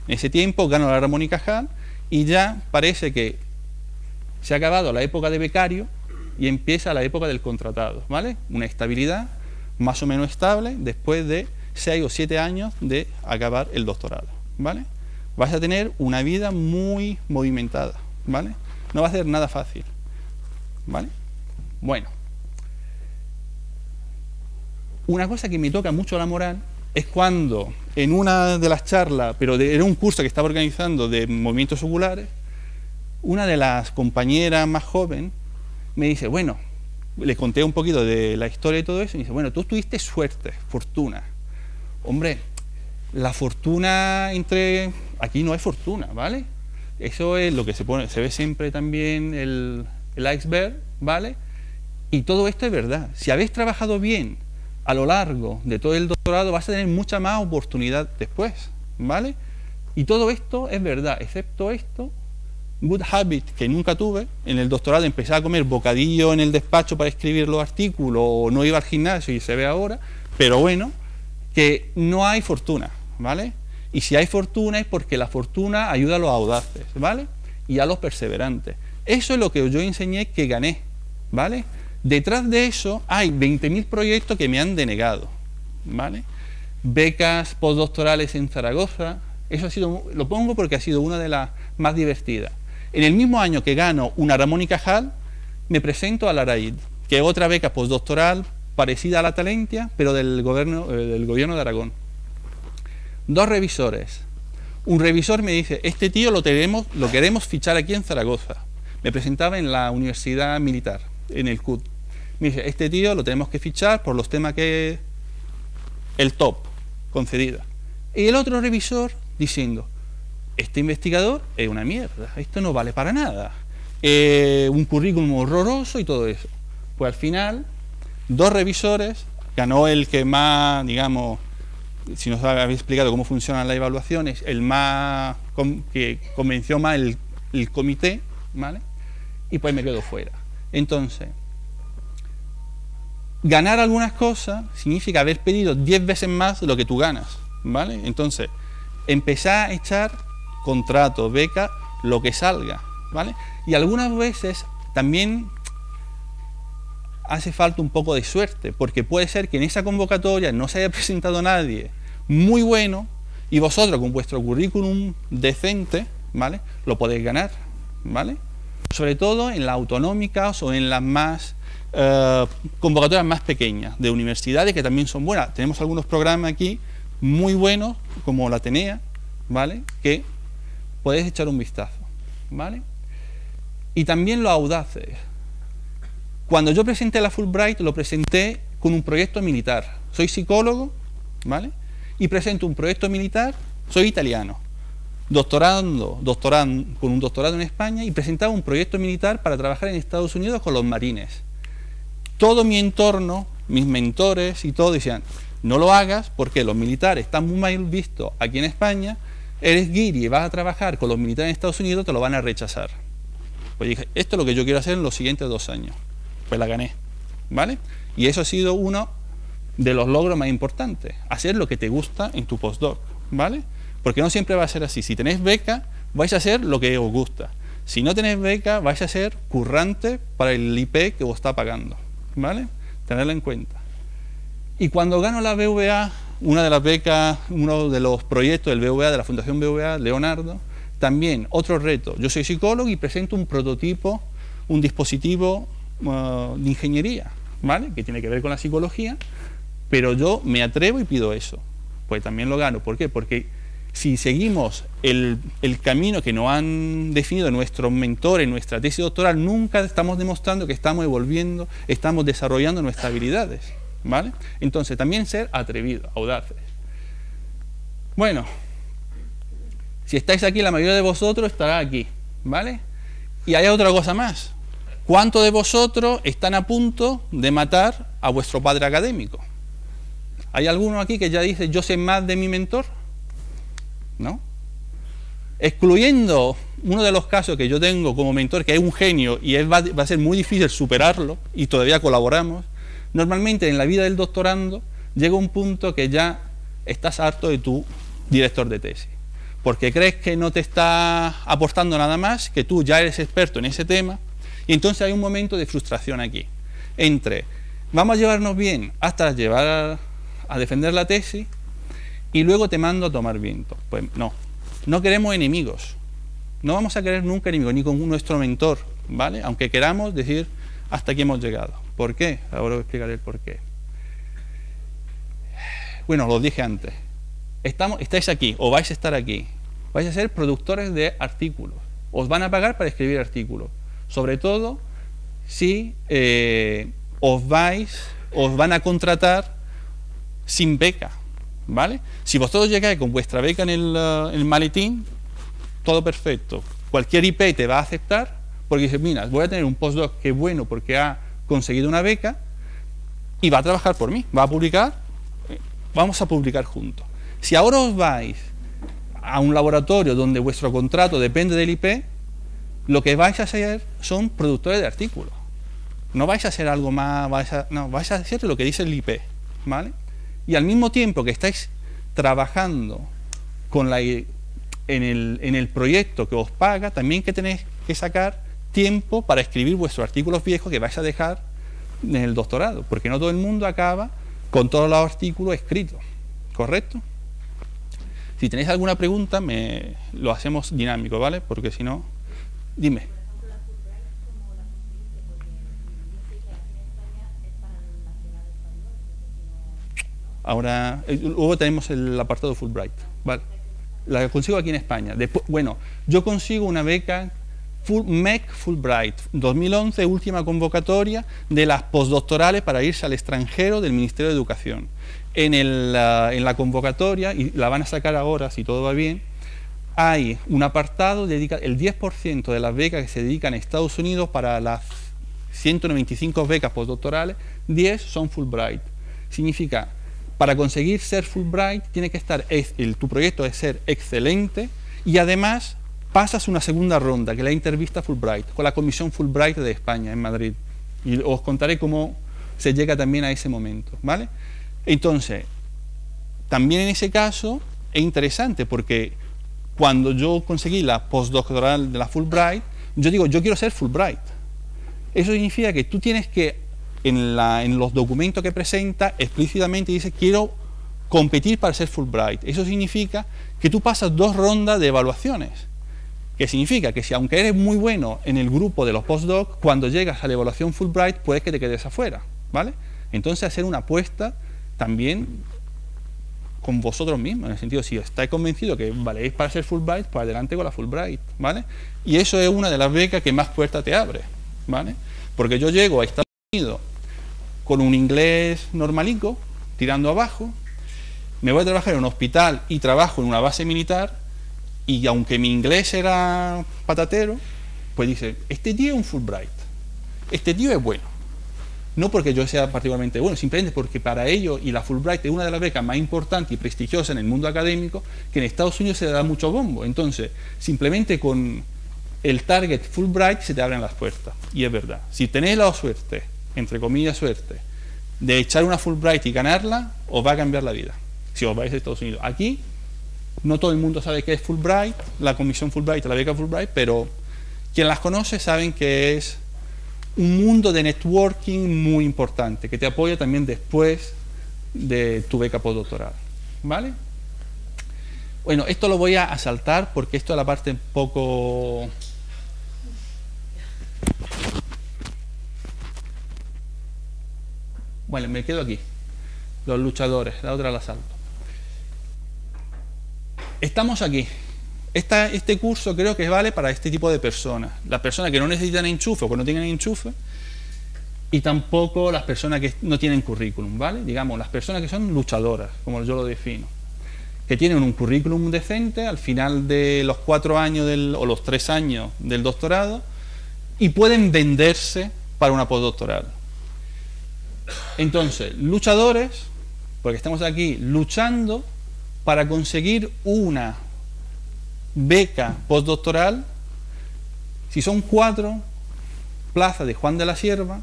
En ese tiempo gano la y Cajal y ya parece que se ha acabado la época de becario y empieza la época del contratado, ¿vale? Una estabilidad más o menos estable después de seis o siete años de acabar el doctorado, ¿vale? Vas a tener una vida muy movimentada, ¿vale? No va a ser nada fácil, ¿vale? Bueno, una cosa que me toca mucho la moral es cuando en una de las charlas, pero era un curso que estaba organizando de movimientos oculares, una de las compañeras más joven me dice, bueno, le conté un poquito de la historia y todo eso, y me dice, bueno, tú tuviste suerte, fortuna. Hombre, la fortuna entre... Aquí no hay fortuna, ¿vale? Eso es lo que se pone, se ve siempre también el, el iceberg, ¿vale? Y todo esto es verdad. Si habéis trabajado bien a lo largo de todo el doctorado, vas a tener mucha más oportunidad después, ¿vale? Y todo esto es verdad, excepto esto, good habit que nunca tuve. En el doctorado empecé a comer bocadillo en el despacho para escribir los artículos, o no iba al gimnasio y se ve ahora, pero bueno, que no hay fortuna, ¿vale? Y si hay fortuna es porque la fortuna ayuda a los audaces, ¿vale? Y a los perseverantes. Eso es lo que yo enseñé que gané, ¿vale? Detrás de eso hay 20.000 proyectos que me han denegado, ¿vale? Becas postdoctorales en Zaragoza, eso ha sido, lo pongo porque ha sido una de las más divertidas. En el mismo año que gano una Ramón y Cajal, me presento a la RAID, que es otra beca postdoctoral parecida a la Talentia, pero del gobierno, eh, del gobierno de Aragón. Dos revisores. Un revisor me dice, este tío lo, tenemos, lo queremos fichar aquí en Zaragoza. Me presentaba en la Universidad Militar, en el CUT. Me dice, este tío lo tenemos que fichar por los temas que... El top, concedida. Y el otro revisor diciendo, este investigador es una mierda, esto no vale para nada. Eh, un currículum horroroso y todo eso. Pues al final dos revisores, ganó el que más, digamos, si nos habéis explicado cómo funcionan las evaluaciones, el más que convenció más el, comité, ¿vale? Y pues me quedo fuera. Entonces, ganar algunas cosas significa haber pedido 10 veces más de lo que tú ganas, ¿vale? Entonces, empezar a echar contratos, becas, lo que salga, ¿vale? Y algunas veces también hace falta un poco de suerte, porque puede ser que en esa convocatoria no se haya (laughs) presentado nadie muy bueno y vosotros con vuestro currículum decente, ¿vale? Lo podéis ganar, ¿vale? Sobre todo en las autonómicas o en las más eh, convocatorias más pequeñas de universidades que también son buenas. Tenemos algunos programas aquí muy buenos, como la Atenea, ¿vale? Que podéis echar un vistazo, ¿vale? Y también los audaces. Cuando yo presenté la Fulbright, lo presenté con un proyecto militar. Soy psicólogo, ¿vale? Y presento un proyecto militar, soy italiano, doctorando, doctorando, con un doctorado en España y presentaba un proyecto militar para trabajar en Estados Unidos con los marines. Todo mi entorno, mis mentores y todo decían, no lo hagas porque los militares están muy mal vistos aquí en España, eres guiri y vas a trabajar con los militares en Estados Unidos, te lo van a rechazar. Pues dije, esto es lo que yo quiero hacer en los siguientes dos años pues la gané, ¿vale? Y eso ha sido uno de los logros más importantes, hacer lo que te gusta en tu postdoc, ¿vale? Porque no siempre va a ser así. Si tenéis beca, vais a hacer lo que os gusta. Si no tenéis beca, vais a ser currante para el IP que os está pagando, ¿vale? Tenerlo en cuenta. Y cuando gano la BVA, una de las becas, uno de los proyectos del BVA, de la Fundación BVA, Leonardo, también otro reto. Yo soy psicólogo y presento un prototipo, un dispositivo Uh, de ingeniería, ¿vale? Que tiene que ver con la psicología, pero yo me atrevo y pido eso. Pues también lo gano. ¿Por qué? Porque si seguimos el, el camino que nos han definido nuestros mentores, nuestra tesis doctoral, nunca estamos demostrando que estamos evolviendo, estamos desarrollando nuestras habilidades, ¿vale? Entonces, también ser atrevidos, audaces. Bueno, si estáis aquí, la mayoría de vosotros estará aquí, ¿vale? Y hay otra cosa más. ¿Cuántos de vosotros están a punto de matar a vuestro padre académico? ¿Hay alguno aquí que ya dice yo sé más de mi mentor? ¿No? Excluyendo uno de los casos que yo tengo como mentor, que es un genio y va, a ser muy difícil superarlo y todavía colaboramos, normalmente en la vida del doctorando llega un punto que ya estás harto de tu director de tesis, porque crees que no te está aportando nada más, que tú ya eres experto en ese tema, y entonces hay un momento de frustración aquí, entre vamos a llevarnos bien hasta llevar a defender la tesis y luego te mando a tomar viento. Pues no, no queremos enemigos, no vamos a querer nunca enemigos, ni con nuestro mentor, ¿vale? Aunque queramos decir hasta aquí hemos llegado. ¿Por qué? Ahora os explicaré el por qué. Bueno, lo dije antes. Estamos, estáis aquí o vais a estar aquí. Vais a ser productores de artículos. Os van a pagar para escribir artículos. Sobre todo si eh, os vais, os van a contratar sin beca. ¿Vale? Si vosotros llegáis con vuestra beca en el, uh, el maletín, todo perfecto. Cualquier IP te va a aceptar porque dice, mira, voy a tener un postdoc que es bueno porque ha conseguido una beca y va a trabajar por mí, va a publicar, eh, vamos a publicar juntos. Si ahora os vais a un laboratorio donde vuestro contrato depende del IP, lo que vais a hacer son productores de artículos. No vais a hacer algo más, vais a, no, vais a hacer lo que dice el IP, ¿vale? Y al mismo tiempo que estáis trabajando con la en el, proyecto que os paga, también que tenéis que sacar tiempo para escribir vuestros artículos viejos que vais a dejar en el doctorado, porque no todo el mundo acaba con todos los artículos escritos, ¿correcto? Si tenéis alguna pregunta, lo hacemos dinámico, ¿vale? Porque si no, dime. Ahora, eh, luego tenemos el apartado Fulbright, ¿vale? la consigo aquí en España. Bueno, yo consigo una beca Full, MEC Fulbright, 2011, última convocatoria de las postdoctorales para irse al extranjero del Ministerio de Educación. En la convocatoria, y la van a sacar ahora si todo va bien, hay un apartado, dedica, el 10% de las becas que se dedican a Estados Unidos para las 195 becas postdoctorales, 10 son Fulbright. Significa para conseguir ser Fulbright tiene que estar, el, tu proyecto es ser excelente y además pasas una segunda ronda, que es la entrevista Fulbright, con la Comisión Fulbright de España en Madrid. Y os contaré cómo se llega también a ese momento, ¿vale? Entonces, también en ese caso es interesante porque cuando yo conseguí la postdoctoral de la Fulbright, yo digo, yo quiero ser Fulbright. Eso significa que tú tienes que en, los documentos que presenta explícitamente dice quiero competir para ser Fulbright. Eso significa que tú pasas dos rondas de evaluaciones. Que significa que si aunque eres muy bueno en el grupo de los postdocs, cuando llegas a la evaluación Fulbright puedes que te quedes afuera. ¿vale? Entonces hacer una apuesta también con vosotros mismos, en el sentido, si estáis convencidos que valéis para ser Fulbright, pues adelante con la Fulbright, ¿vale? Y eso es una de las becas que más puertas te abre, ¿vale? Porque yo llego a Estados Unidos con un inglés normalico, tirando abajo, me voy a trabajar en un hospital y trabajo en una base militar, y aunque mi inglés era patatero, pues dice, este tío es un Fulbright, este tío es bueno. No porque yo sea particularmente bueno, simplemente porque para ello, y la Fulbright es una de las becas más importantes y prestigiosas en el mundo académico, que en Estados Unidos se da mucho bombo. Entonces, simplemente con el target Fulbright se te abren las puertas. Y es verdad. Si tenéis la suerte entre comillas, suerte, de echar una Fulbright y ganarla, os va a cambiar la vida. Si os vais a Estados Unidos. Aquí, no todo el mundo sabe qué es Fulbright, la comisión Fulbright, la beca Fulbright, pero quien las conoce saben que es un mundo de networking muy importante, que te apoya también después de tu beca postdoctoral. ¿Vale? Bueno, esto lo voy a saltar porque esto es la parte un poco Bueno, me quedo aquí. Los luchadores, la otra la salto. Estamos aquí. Este curso creo que vale para este tipo de personas. Las personas que no necesitan enchufe o que no tienen enchufe y tampoco las personas que no tienen currículum, ¿vale? Digamos, las personas que son luchadoras, como yo lo defino. Que tienen un currículum decente al final de los cuatro años o los tres años del doctorado y pueden venderse para una postdoctoral. Entonces, luchadores porque estamos aquí luchando para conseguir una beca postdoctoral. Si son cuatro plazas de Juan de la Sierva,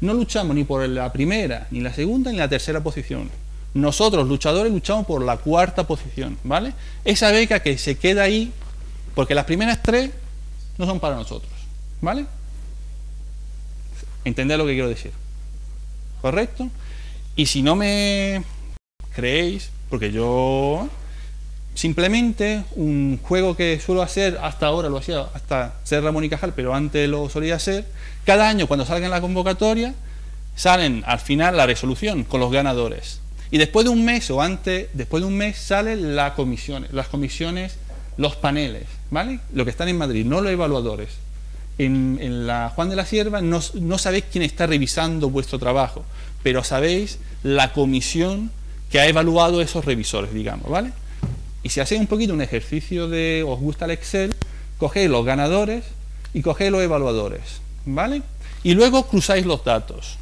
no luchamos ni por la primera, ni la segunda, ni la tercera posición. Nosotros, luchadores, luchamos por la cuarta posición, ¿vale? Esa beca que se queda ahí, porque las primeras tres no son para nosotros, ¿vale? Entender lo que quiero decir. ¿Correcto? Y si no me creéis, porque yo simplemente un juego que suelo hacer hasta ahora, lo hacía hasta ser Ramón y Cajal, pero antes lo solía hacer, cada año cuando salga en la convocatoria, salen al final la resolución con los ganadores. Y después de un mes o antes, después de un mes salen las comisiones, las comisiones, los paneles, ¿vale? Lo que están en Madrid, no los evaluadores. En, la Juan de la Sierva no, no sabéis quién está revisando vuestro trabajo, pero sabéis la comisión que ha evaluado esos revisores, digamos, ¿vale? Y si hacéis un poquito un ejercicio de, os gusta el Excel, cogéis los ganadores y cogéis los evaluadores, ¿vale? Y luego cruzáis los datos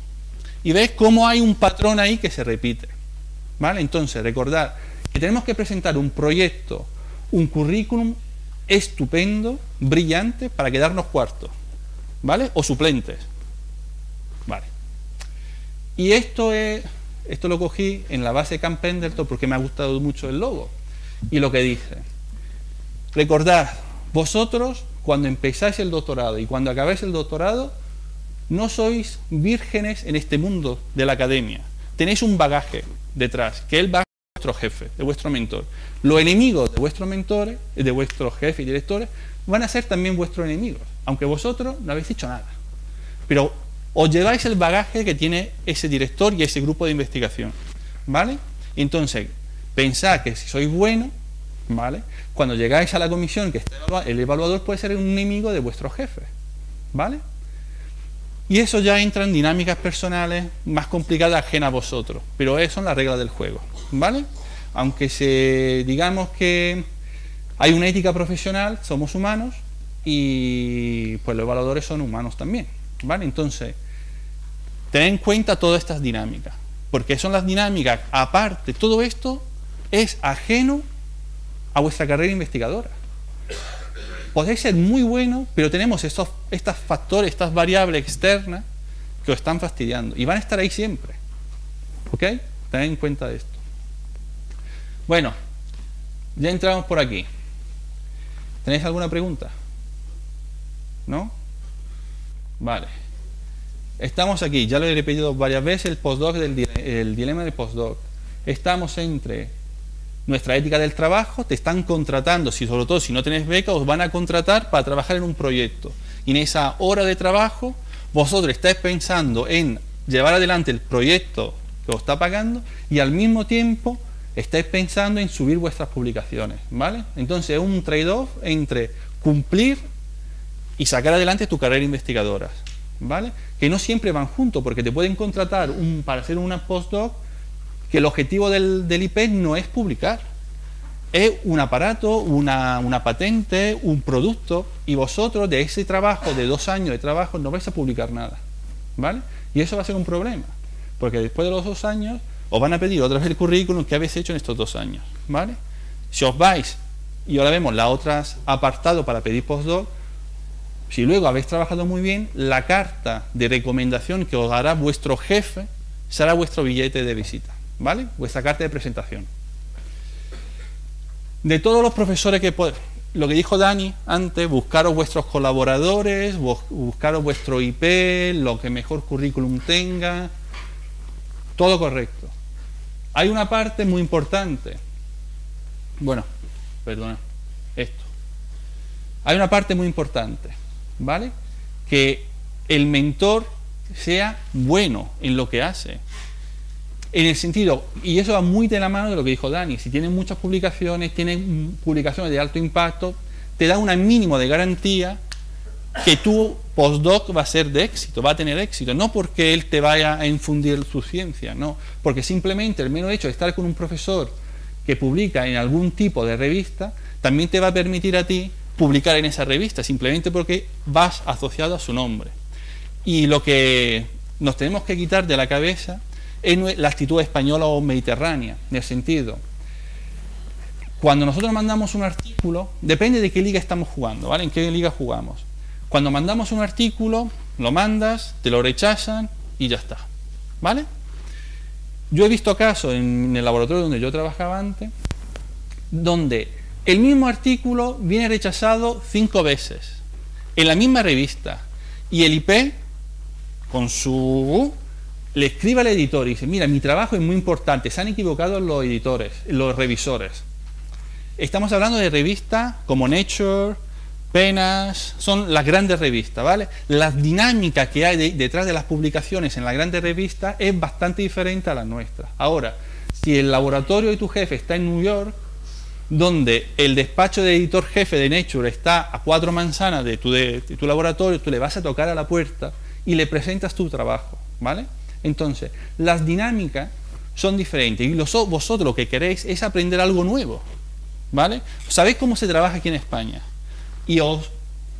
y veis cómo hay un patrón ahí que se repite, ¿vale? Entonces, recordad que tenemos que presentar un proyecto, un currículum estupendo, brillante, para quedarnos cuartos, ¿vale? O suplentes, ¿vale? Y esto es, esto lo cogí en la base Camp Pendleton porque me ha gustado mucho el logo y lo que dice. Recordad, vosotros cuando empezáis el doctorado y cuando acabáis el doctorado, no sois vírgenes en este mundo de la academia. Tenéis un bagaje detrás, que es el bagaje de vuestro jefe, de vuestro mentor. Los enemigos de vuestros mentores, de vuestros jefes y directores, van a ser también vuestros enemigos, aunque vosotros no habéis dicho nada. Pero os lleváis el bagaje que tiene ese director y ese grupo de investigación. ¿Vale? Entonces, pensad que si sois buenos, ¿vale? Cuando llegáis a la comisión, que está el evaluador puede ser un enemigo de vuestro jefe, ¿vale? Y eso ya entra en dinámicas personales más complicadas ajenas a vosotros, pero eso son las reglas del juego, ¿vale? Aunque se digamos que hay una ética profesional, somos humanos y pues los evaluadores son humanos también, ¿vale? Entonces, tened en cuenta todas estas dinámicas, porque son las dinámicas, aparte, todo esto es ajeno a vuestra carrera investigadora. Podéis ser muy bueno, pero tenemos estos, estos factores, estas variables externas que os están fastidiando y van a estar ahí siempre. ¿Ok? Tened en cuenta esto. Bueno, ya entramos por aquí. ¿Tenéis alguna pregunta? ¿No? Vale. Estamos aquí, ya lo he repetido varias veces, el postdoc del el dilema del postdoc. Estamos entre nuestra ética del trabajo, te están contratando, si sobre todo si no tenés beca, os van a contratar para trabajar en un proyecto. Y en esa hora de trabajo, vosotros estáis pensando en llevar adelante el proyecto que os está pagando y al mismo tiempo estáis pensando en subir vuestras publicaciones, ¿vale? Entonces es un trade-off entre cumplir y sacar adelante tu carrera investigadora, ¿vale? Que no siempre van juntos, porque te pueden contratar para hacer una postdoc que el objetivo del, del IP no es publicar, es un aparato, una, patente, un producto, y vosotros de ese trabajo, de dos años de trabajo, no vais a publicar nada. ¿Vale? Y eso va a ser un problema, porque después de los dos años os van a pedir otra vez el currículum que habéis hecho en estos dos años. ¿Vale? Si os vais, y ahora vemos las otras apartado para pedir postdoc, si luego habéis trabajado muy bien, la carta de recomendación que os dará vuestro jefe será vuestro billete de visita. ¿Vale? Vuestra carta de presentación. De todos los profesores que lo que dijo Dani antes, buscaros vuestros colaboradores, buscaros vuestro IP, lo que mejor currículum tenga, todo correcto. Hay una parte muy importante. Bueno, perdona, esto. Hay una parte muy importante, ¿vale? Que el mentor sea bueno en lo que hace. En el sentido, y eso va muy de la mano de lo que dijo Dani, si tienen muchas publicaciones, tienen publicaciones de alto impacto, te da un mínimo de garantía que tu postdoc va a ser de éxito, va a tener éxito, no porque él te vaya a infundir su ciencia, no, porque simplemente el mero hecho de estar con un profesor que publica en algún tipo de revista, también te va a permitir a ti publicar en esa revista, simplemente porque vas asociado a su nombre. Y lo que nos tenemos que quitar de la cabeza es la actitud española o mediterránea, en el sentido. Cuando nosotros mandamos un artículo, depende de qué liga estamos jugando, ¿vale? En qué liga jugamos. Cuando mandamos un artículo, lo mandas, te lo rechazan y ya está, ¿vale? Yo he visto casos en el laboratorio donde yo trabajaba antes, donde el mismo artículo viene rechazado cinco veces, en la misma revista, y el IP, con su le escribe al editor y dice, mira, mi trabajo es muy importante, se han equivocado los editores, los revisores. Estamos hablando de revistas como Nature, Penas, son las grandes revistas, ¿vale? La dinámica que hay detrás de las publicaciones en las grandes revistas es bastante diferente a la nuestra. Ahora, si el laboratorio de tu jefe está en New York, donde el despacho de editor jefe de Nature está a cuatro manzanas de tu, de tu laboratorio, tú le vas a tocar a la puerta y le presentas tu trabajo, ¿vale? Entonces, las dinámicas son diferentes y vosotros lo que queréis es aprender algo nuevo. ¿Vale? Sabéis cómo se trabaja aquí en España y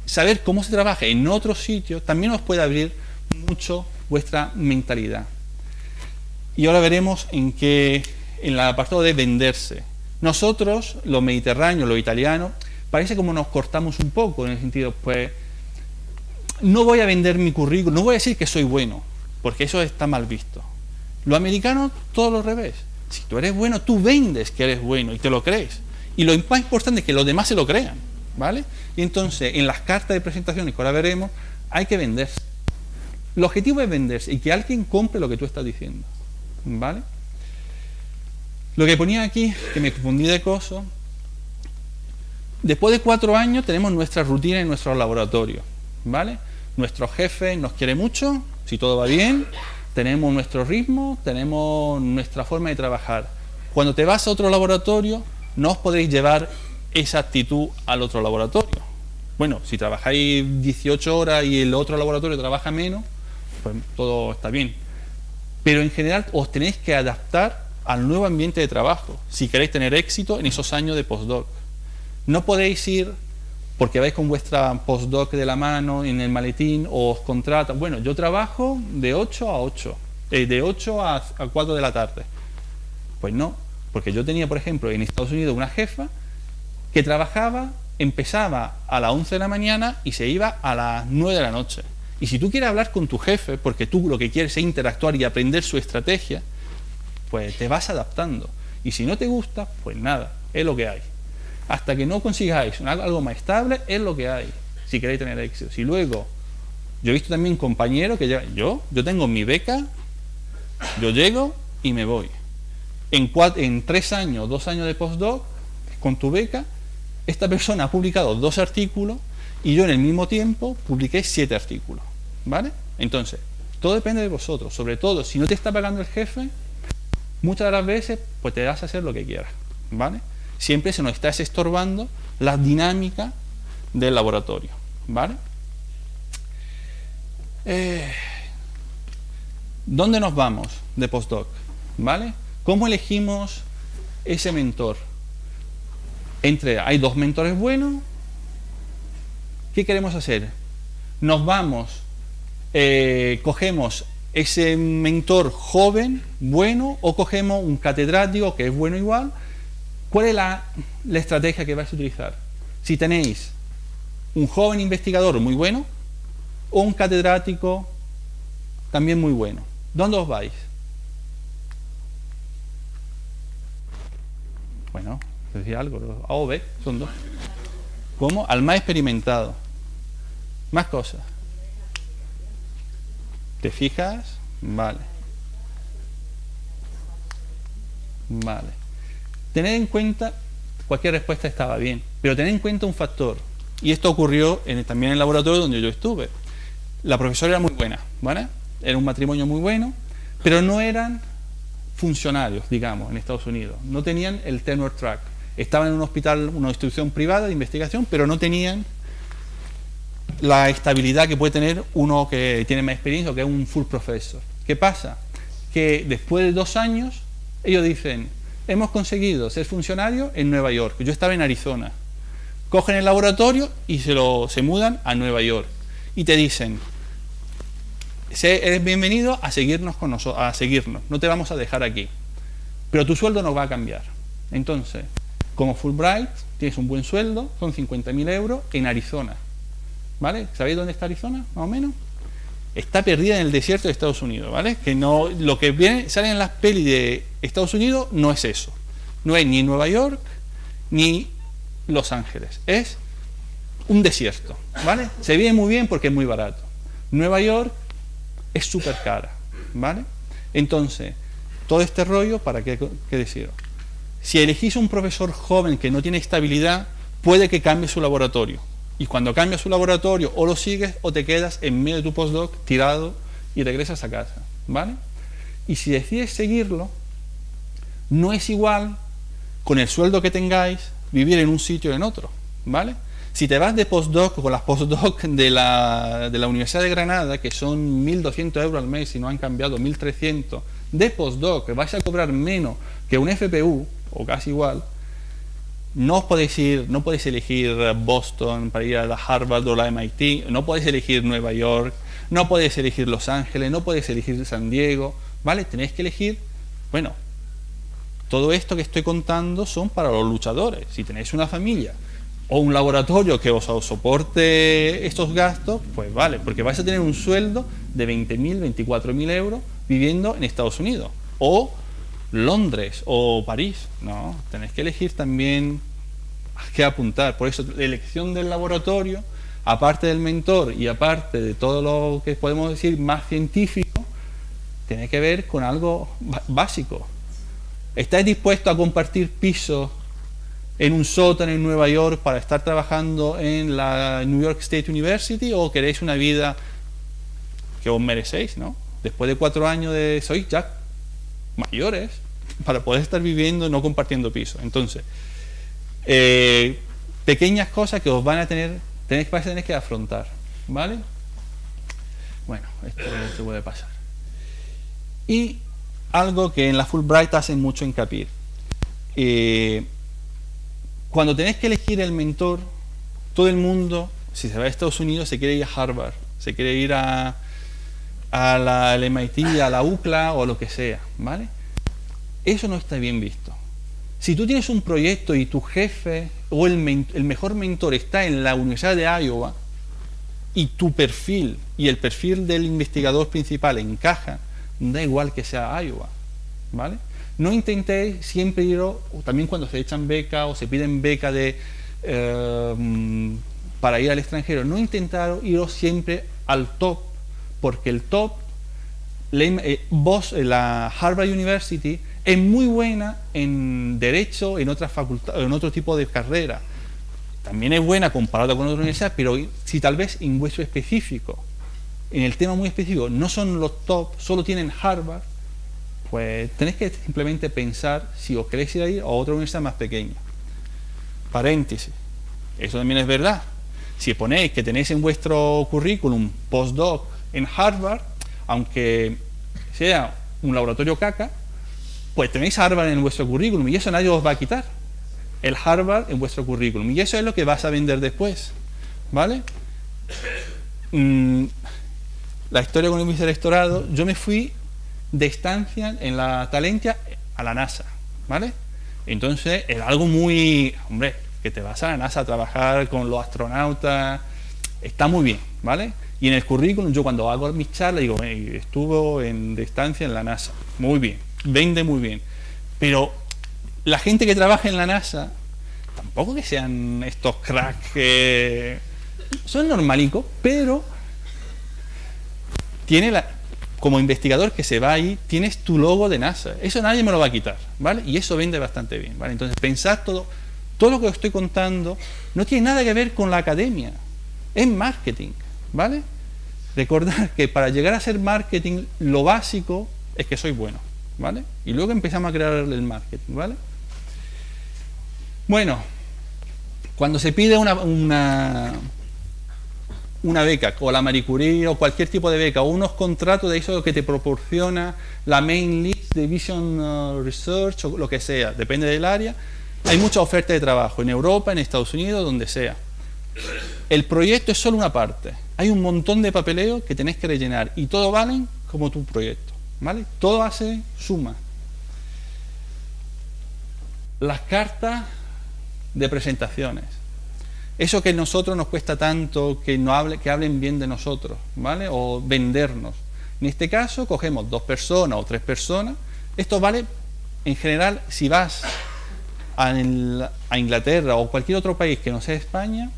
saber cómo se trabaja en otros sitios también os puede abrir mucho vuestra mentalidad. Y ahora veremos en qué, en el apartado de venderse. Nosotros, los mediterráneos, los italianos, parece como nos cortamos un poco en el sentido, pues, no voy a vender mi currículum, no voy a decir que soy bueno, porque eso está mal visto. Los americanos, todo lo revés. Si tú eres bueno, tú vendes que eres bueno y te lo crees. Y lo más importante es que los demás se lo crean. ¿Vale? Y entonces, en las cartas de presentaciones que ahora veremos, hay que venderse. El objetivo es venderse y que alguien compre lo que tú estás diciendo. ¿Vale? Lo que ponía aquí, que me confundí de coso, después de cuatro años tenemos nuestra rutina en nuestro laboratorio. ¿Vale? Nuestro jefe nos quiere mucho, si todo va bien, tenemos nuestro ritmo, tenemos nuestra forma de trabajar. Cuando te vas a otro laboratorio, no os podéis llevar esa actitud al otro laboratorio. Bueno, si trabajáis 18 horas y el otro laboratorio trabaja menos, pues todo está bien. Pero en general os tenéis que adaptar al nuevo ambiente de trabajo si queréis tener éxito en esos años de postdoc. No podéis ir porque vais con vuestra postdoc de la mano en el maletín o os contratan. Bueno, yo trabajo de 8 a 8, eh, de 8 a, a 4 de la tarde. Pues no, porque yo tenía, por ejemplo, en Estados Unidos una jefa que trabajaba, empezaba a las 11 de la mañana y se iba a las 9 de la noche. Y si tú quieres hablar con tu jefe, porque tú lo que quieres es interactuar y aprender su estrategia, pues te vas adaptando. Y si no te gusta, pues nada, es lo que hay hasta que no consigáis algo más estable, es lo que hay, si queréis tener éxito. Si luego, yo he visto también compañeros que ya, yo, yo tengo mi beca, yo llego y me voy. En, en tres años, dos años de postdoc, con tu beca, esta persona ha publicado dos artículos y yo en el mismo tiempo publiqué siete artículos. ¿Vale? Entonces, todo depende de vosotros. Sobre todo, si no te está pagando el jefe, muchas de las veces, pues te das a hacer lo que quieras. ¿Vale? Siempre se nos está estorbando la dinámica del laboratorio. ¿Vale? Eh, ¿Dónde nos vamos de postdoc? ¿Vale? ¿Cómo elegimos ese mentor? Entre, hay dos mentores buenos. ¿Qué queremos hacer? Nos vamos, eh, cogemos ese mentor joven, bueno, o cogemos un catedrático que es bueno igual, ¿Cuál es la, estrategia que vais a utilizar? Si tenéis un joven investigador muy bueno o un catedrático también muy bueno, ¿dónde os vais? Bueno, decía algo, A o B, son dos. ¿Cómo? Al más experimentado. Más cosas. ¿Te fijas? Vale. Vale. Tener en cuenta, cualquier respuesta estaba bien, pero tener en cuenta un factor. Y esto ocurrió en, también en el laboratorio donde yo estuve. La profesora era muy buena. Era un matrimonio muy bueno, pero no eran funcionarios, digamos, en Estados Unidos. No tenían el tenure track. Estaban en un hospital, una institución privada de investigación, pero no tenían la estabilidad que puede tener uno que tiene más experiencia o que es un full professor. ¿Qué pasa? Que después de dos años, ellos dicen, hemos conseguido ser funcionarios en Nueva York. Yo estaba en Arizona. Cogen el laboratorio y se, lo, se mudan a Nueva York. Y te dicen, eres bienvenido a seguirnos con nosotros, a seguirnos, no te vamos a dejar aquí. Pero tu sueldo no va a cambiar. Entonces, como Fulbright, tienes un buen sueldo, son 50.000 euros en Arizona. ¿Vale? ¿Sabéis dónde está Arizona, más o menos? Está perdida en el desierto de Estados Unidos, ¿vale? Que no, lo que viene, sale en las pelis de Estados Unidos no es eso. No es ni Nueva York ni Los Ángeles. Es un desierto, ¿vale? Se vive muy bien porque es muy barato. Nueva York es súper cara, ¿vale? Entonces, todo este rollo, ¿para qué, qué? Si elegís un profesor joven que no tiene estabilidad, puede que cambie su laboratorio. Y cuando cambia su laboratorio, o lo sigues o te quedas en medio de tu postdoc tirado y regresas a casa, ¿vale? Y si decides seguirlo, no es igual con el sueldo que tengáis vivir en un sitio o en otro, ¿vale? Si te vas de postdoc con las postdoc de la, de la Universidad de Granada, que son 1.200 euros al mes y no han cambiado 1.300, de postdoc, vais a cobrar menos que un FPU, o casi igual, no podéis ir, no podéis elegir Boston para ir a la Harvard o la MIT, no podéis elegir Nueva York, no podéis elegir Los Ángeles, no podéis elegir San Diego, ¿vale? Tenéis que elegir, bueno, todo esto que estoy contando son para los luchadores. Si tenéis una familia o un laboratorio que os soporte estos gastos, pues vale, porque vais a tener un sueldo de 20.000, 24.000 euros viviendo en Estados Unidos. O Londres o París. No, tenéis que elegir también a qué apuntar. Por eso, la elección del laboratorio, aparte del mentor y aparte de todo lo que podemos decir más científico, tiene que ver con algo básico. ¿Estáis dispuestos a compartir pisos en un sótano en Nueva York para estar trabajando en la New York State University o queréis una vida que os merecéis, ¿no? Después de cuatro años de sois ya mayores para poder estar viviendo no compartiendo piso. Entonces, eh, pequeñas cosas que os van a tener, tenéis, que tener que afrontar, ¿vale? Bueno, esto se puede pasar. Y algo que en la Fulbright hacen mucho hincapié. Eh, cuando tenéis que elegir el mentor, todo el mundo, si se va a Estados Unidos, se quiere ir a Harvard, se quiere ir a, a la, al MIT, a la UCLA o lo que sea, ¿vale? Eso no está bien visto. Si tú tienes un proyecto y tu jefe o el, mejor mentor está en la Universidad de Iowa y tu perfil y el perfil del investigador principal encaja, da igual que sea Iowa, ¿vale? No intentéis siempre ir, o también cuando se echan beca o se piden beca de, eh, para ir al extranjero, no intentar iros siempre al top porque el top, eh, eh, la Harvard University, es muy buena en derecho, en otras facultades, en otro tipo de carrera. También es buena comparada con otras universidades, pero si tal vez en vuestro específico, en el tema muy específico, no son los top, solo tienen Harvard, pues tenéis que simplemente pensar si os queréis ir a ir a otra universidad más pequeña. Paréntesis. Eso también es verdad. Si ponéis que tenéis en vuestro currículum postdoc en Harvard, aunque sea un laboratorio caca, pues tenéis Harvard en vuestro currículum y eso nadie os va a quitar. El Harvard en vuestro currículum. Y eso es lo que vas a vender después. ¿Vale? Mm, la historia con el vicerrectorado, yo me fui de estancia en la Talentia a la NASA. ¿Vale? Entonces era algo muy, hombre, que te vas a la NASA a trabajar con los astronautas, está muy bien, ¿vale? Y en el currículum, yo cuando hago mis charlas, digo, estuvo en distancia en la NASA. Muy bien, vende muy bien. Pero la gente que trabaja en la NASA, tampoco que sean estos cracks que son normalicos, pero tiene la, como investigador que se va ahí, tienes tu logo de NASA. Eso nadie me lo va a quitar, ¿vale? Y eso vende bastante bien, ¿vale? Entonces, pensad todo, todo lo que os estoy contando no tiene nada que ver con la academia, es marketing. ¿Vale? Recordar que para llegar a ser marketing, lo básico es que soy bueno, ¿vale? Y luego empezamos a crear el marketing, ¿vale? Bueno, cuando se pide una, una, una beca, o la Marie Curie, o cualquier tipo de beca, o unos contratos de eso que te proporciona la main list de Vision uh, Research, o lo que sea, depende del área, hay mucha oferta de trabajo, en Europa, en Estados Unidos, donde sea. El proyecto es solo una parte. Hay un montón de papeleo que tenés que rellenar y todo valen como tu proyecto. ¿Vale? Todo hace suma. Las cartas de presentaciones. Eso que a nosotros nos cuesta tanto que, no que hablen bien de nosotros, ¿vale? O vendernos. En este caso, cogemos dos personas o tres personas. Esto vale, en general, si vas a Inglaterra o cualquier otro país que no sea España,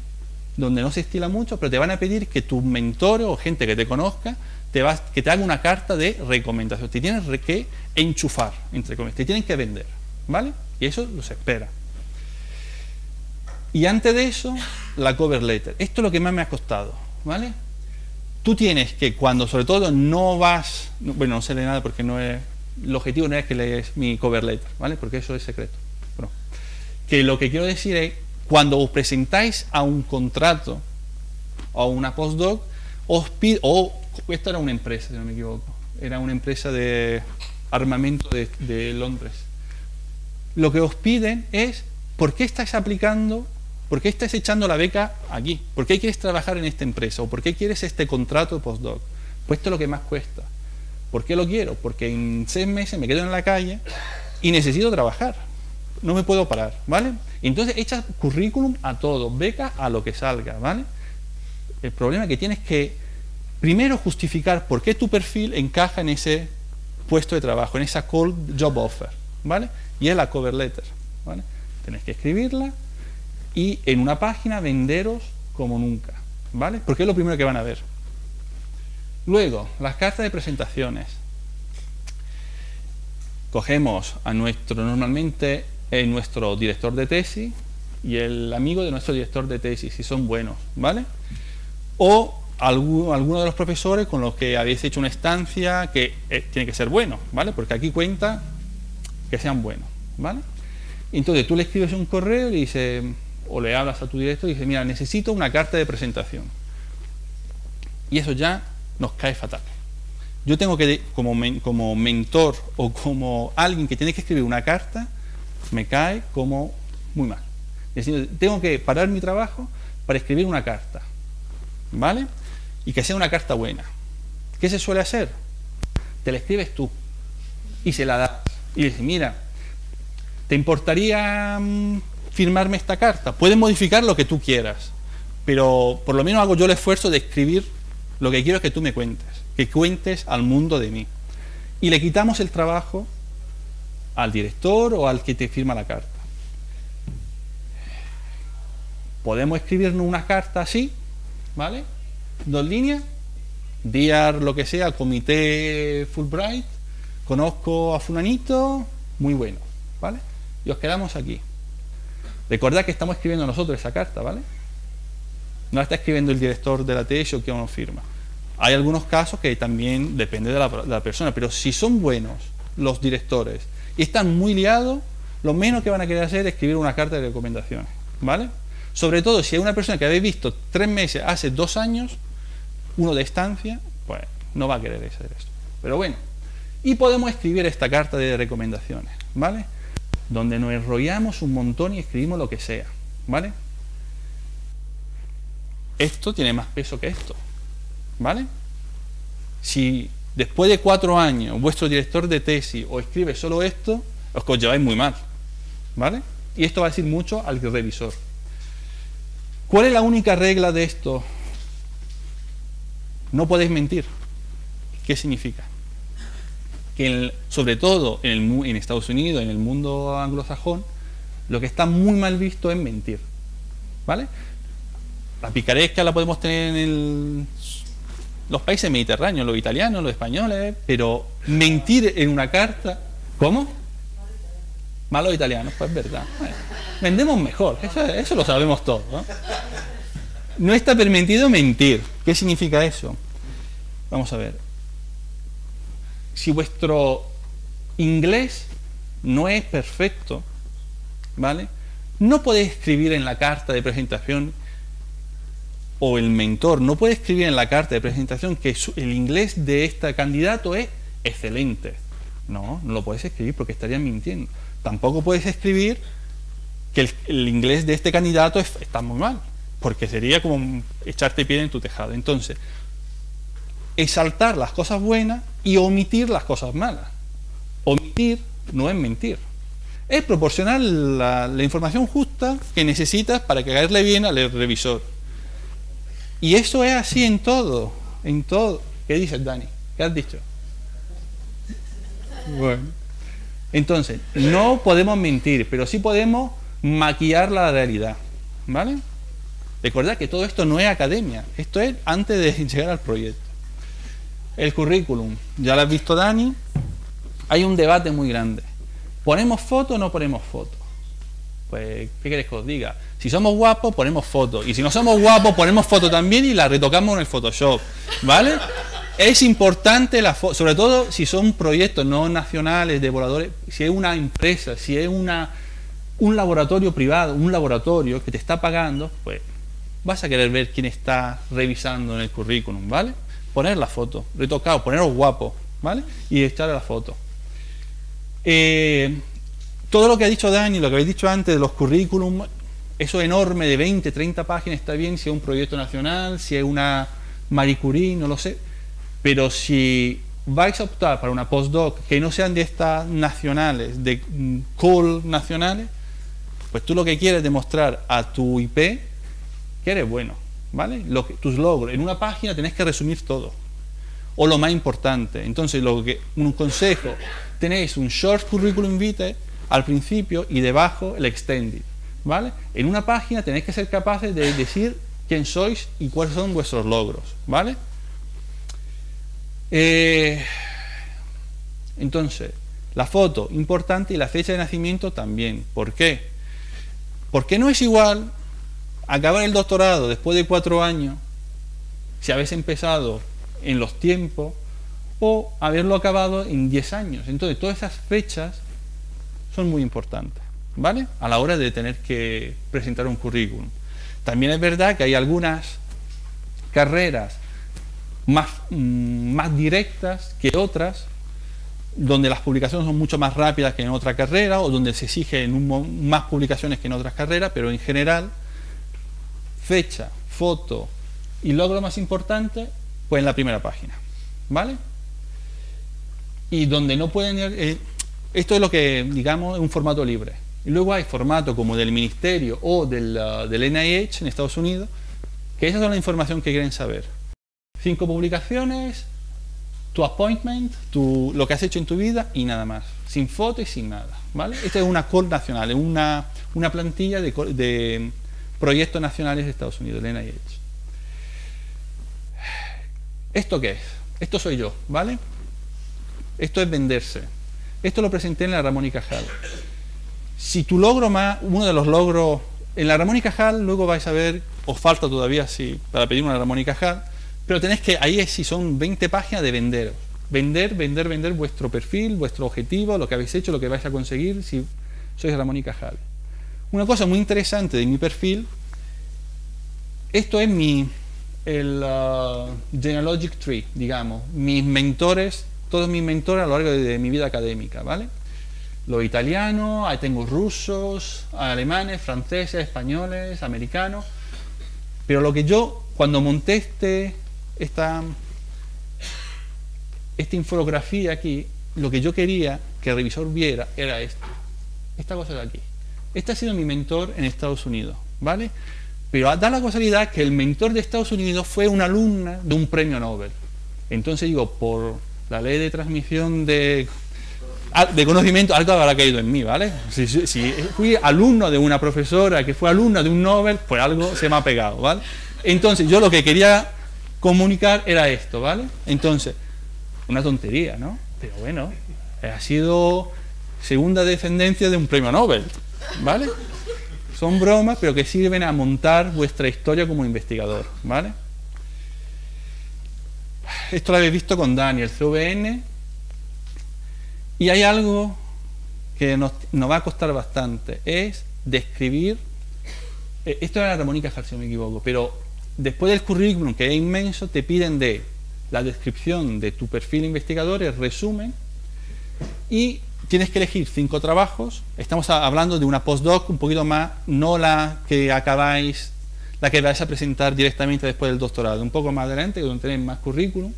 donde no se estila mucho, pero te van a pedir que tu mentor o gente que te conozca te vas, que te haga una carta de recomendación. Te tienes que enchufar, entre comillas, te tienen que vender, ¿vale? Y eso los espera. Y antes de eso, la cover letter. Esto es lo que más me ha costado, ¿vale? Tú tienes que cuando sobre todo no vas, bueno, no sé de nada porque no es, el objetivo no es que lees mi cover letter, ¿vale? Porque eso es secreto. que lo que quiero decir es, cuando os presentáis a un contrato o a una postdoc, os pido, o esto era una empresa, si no me equivoco, era una empresa de armamento de, de Londres. Lo que os piden es, ¿por qué estáis aplicando ¿Por qué estás echando la beca aquí? ¿Por qué quieres trabajar en esta empresa? ¿O por qué quieres este contrato de postdoc? Pues esto es lo que más cuesta. ¿Por qué lo quiero? Porque en seis meses me quedo en la calle y necesito trabajar. No me puedo parar, ¿vale? Entonces echas currículum a todo, beca a lo que salga, ¿vale? El problema que tienes que primero justificar por qué tu perfil encaja en ese puesto de trabajo, en esa call job offer, ¿vale? Y es la cover letter, ¿vale? Tienes que escribirla, y en una página venderos como nunca, ¿vale? Porque es lo primero que van a ver. Luego, las cartas de presentaciones. Cogemos a nuestro, normalmente, eh, nuestro director de tesis y el amigo de nuestro director de tesis, si son buenos, ¿vale? O alguno, alguno de los profesores con los que habéis hecho una estancia que eh, tiene que ser bueno, ¿vale? Porque aquí cuenta que sean buenos, ¿vale? Entonces tú le escribes un correo y dices, o le hablas a tu director y dices, mira, necesito una carta de presentación. Y eso ya nos cae fatal. Yo tengo que, como, como mentor o como alguien que tiene que escribir una carta, me cae como muy mal. Es decir, tengo que parar mi trabajo para escribir una carta. ¿Vale? Y que sea una carta buena. ¿Qué se suele hacer? Te la escribes tú y se la das. Y dices, mira, ¿te importaría mm, firmarme esta carta. Puedes modificar lo que tú quieras, pero por lo menos hago yo el esfuerzo de escribir lo que quiero que tú me cuentes, que cuentes al mundo de mí. Y le quitamos el trabajo al director o al que te firma la carta. Podemos escribirnos una carta así, ¿vale? Dos líneas, Dear lo que sea, comité Fulbright, conozco a Fulanito, muy bueno, ¿vale? Y os quedamos aquí. Recordad que estamos escribiendo nosotros esa carta, ¿vale? No la está escribiendo el director de la tesis o quien nos firma. Hay algunos casos que también depende de la, persona, pero si son buenos los directores y están muy liados, lo menos que van a querer hacer es escribir una carta de recomendaciones, ¿vale? Sobre todo si hay una persona que habéis visto tres meses, hace dos años, uno de estancia, pues no va a querer hacer esto. Pero bueno, y podemos escribir esta carta de recomendaciones, ¿vale? donde nos enrollamos un montón y escribimos lo que sea, ¿vale? Esto tiene más peso que esto, ¿vale? Si después de cuatro años vuestro director de tesis os escribe solo esto, os lleváis muy mal, ¿vale? Y esto va a decir mucho al revisor. ¿Cuál es la única regla de esto? No podéis mentir. ¿Qué significa? que sobre todo en, en, Estados Unidos, en el mundo anglosajón, lo que está muy mal visto es mentir. ¿Vale? La picaresca la podemos tener en los países mediterráneos, los italianos, los españoles, pero mentir en una carta, ¿cómo? Malos italianos, pues es verdad. vendemos mejor, eso, lo sabemos todos. no está permitido mentir. ¿Qué significa eso? Vamos a ver si vuestro inglés no es perfecto, ¿vale? No podéis escribir en la carta de presentación o el mentor no puede escribir en la carta de presentación que el inglés de este candidato es excelente. No, no lo puedes escribir porque estarías mintiendo. Tampoco puedes escribir que el, inglés de este candidato está muy mal. porque sería como echarte pie en tu tejado. Entonces, exaltar las cosas buenas y omitir las cosas malas. Omitir no es mentir. Es proporcionar la, la información justa que necesitas para caerle bien al revisor. Y eso es así en todo, en todo. ¿Qué dices, Dani? ¿Qué has dicho? Bueno. Entonces, no podemos mentir, pero sí podemos maquillar la realidad. ¿Vale? Recordad que todo esto no es academia, esto es antes de (laughs) llegar al proyecto. El currículum, ya lo has visto Dani, hay un debate muy grande. ¿Ponemos foto o no ponemos foto? Pues, ¿qué queréis que os diga? Si somos guapos, ponemos foto. Y si no somos guapos, ponemos foto también y la retocamos en el Photoshop. ¿Vale? Es importante la foto, sobre todo si son proyectos no nacionales de voladores, si es una empresa, si es una, un laboratorio privado, un laboratorio que te está pagando, pues vas a querer ver quién está revisando en el currículum, ¿vale? Poner la foto, retocado, poneros guapo, ¿vale? Y echarle la foto. Eh, todo lo que ha dicho Dani, lo que habéis dicho antes de los currículum, eso enorme de 20, 30 páginas está bien si es un proyecto nacional, si es una Marie Curie, no lo sé. Pero si vais a optar para una postdoc que no sean de estas nacionales, de mm, call nacionales, pues tú lo que quieres demostrar a tu IP que eres bueno, ¿vale? Lo que, tus logros. En una página tenés que resumir todo. O lo más importante. Entonces, lo que, un consejo, tenéis un short curriculum vitae al principio y debajo el extended, ¿vale? En una página tenéis que ser capaces de decir quién sois y cuáles son vuestros logros, ¿vale? Eh, entonces, la foto, importante, y la fecha de nacimiento también. ¿Por qué? Porque no es igual acabar el doctorado después de cuatro años, si habéis empezado en los tiempos, o haberlo acabado en diez años. Entonces, todas esas fechas son muy importantes, ¿vale? A la hora de tener que presentar un currículum. También es verdad que hay algunas carreras más, mm, más directas que otras, donde las publicaciones son mucho más rápidas que en otra carrera, o donde se exigen más publicaciones que en otras carreras, pero en general fecha, foto y logro más importante, pues en la primera página. ¿Vale? Y donde no pueden eh, esto es lo que, digamos, es un formato libre. Y luego hay formato como del Ministerio o del, uh, del NIH en Estados Unidos, que esa es la información que quieren saber. Cinco publicaciones, tu appointment, tu, lo que has hecho en tu vida y nada más. Sin foto y sin nada. ¿vale? Esta es una call nacional, es una, una plantilla de, de proyectos nacionales de Estados Unidos, el NIH. ¿Esto qué es? Esto soy yo, ¿vale? Esto es venderse. Esto lo presenté en la Ramón Cajal. Si tu logro más, uno de los logros, en la Ramón Cajal, luego vais a ver, os falta todavía sí, para pedir una Ramón Cajal, pero tenéis que, ahí es si son 20 páginas de vender. Vender, vender, vender vuestro perfil, vuestro objetivo, lo que habéis hecho, lo que vais a conseguir si sois Ramón y Cajal. Una cosa muy interesante de mi perfil, esto es mi, el uh, genealogic tree, digamos, mis mentores, todos mis mentores a lo largo de, mi vida académica, ¿vale? Los italianos, ahí tengo rusos, alemanes, franceses, españoles, americanos, pero lo que yo, cuando monté este, esta, esta infografía aquí, lo que yo quería que el revisor viera era esto, esta cosa de aquí. Este ha sido mi mentor en Estados Unidos, ¿vale? Pero da la casualidad que el mentor de Estados Unidos fue una alumna de un premio Nobel. Entonces digo, por la ley de transmisión de, de conocimiento, algo habrá caído en mí, ¿vale? Si, si, fui alumno de una profesora que fue alumna de un Nobel, pues algo se me ha pegado, ¿vale? Entonces yo lo que quería comunicar era esto, ¿vale? Entonces, una tontería, ¿no? Pero bueno, ha sido segunda descendencia de un premio Nobel. ¿vale? Son bromas, pero que sirven a montar vuestra historia como investigador, ¿vale? Esto lo habéis visto con Daniel, CVN. Y hay algo que nos, va a costar bastante, es describir, eh, esto era Ramón y si no me equivoco, pero después del currículum, que es inmenso, te piden de la descripción de tu perfil investigador, el resumen, y tienes que elegir cinco trabajos. Estamos hablando de una postdoc un poquito más, no la que acabáis la que vais a presentar directamente después del doctorado. Un poco más adelante, donde tenéis más currículum,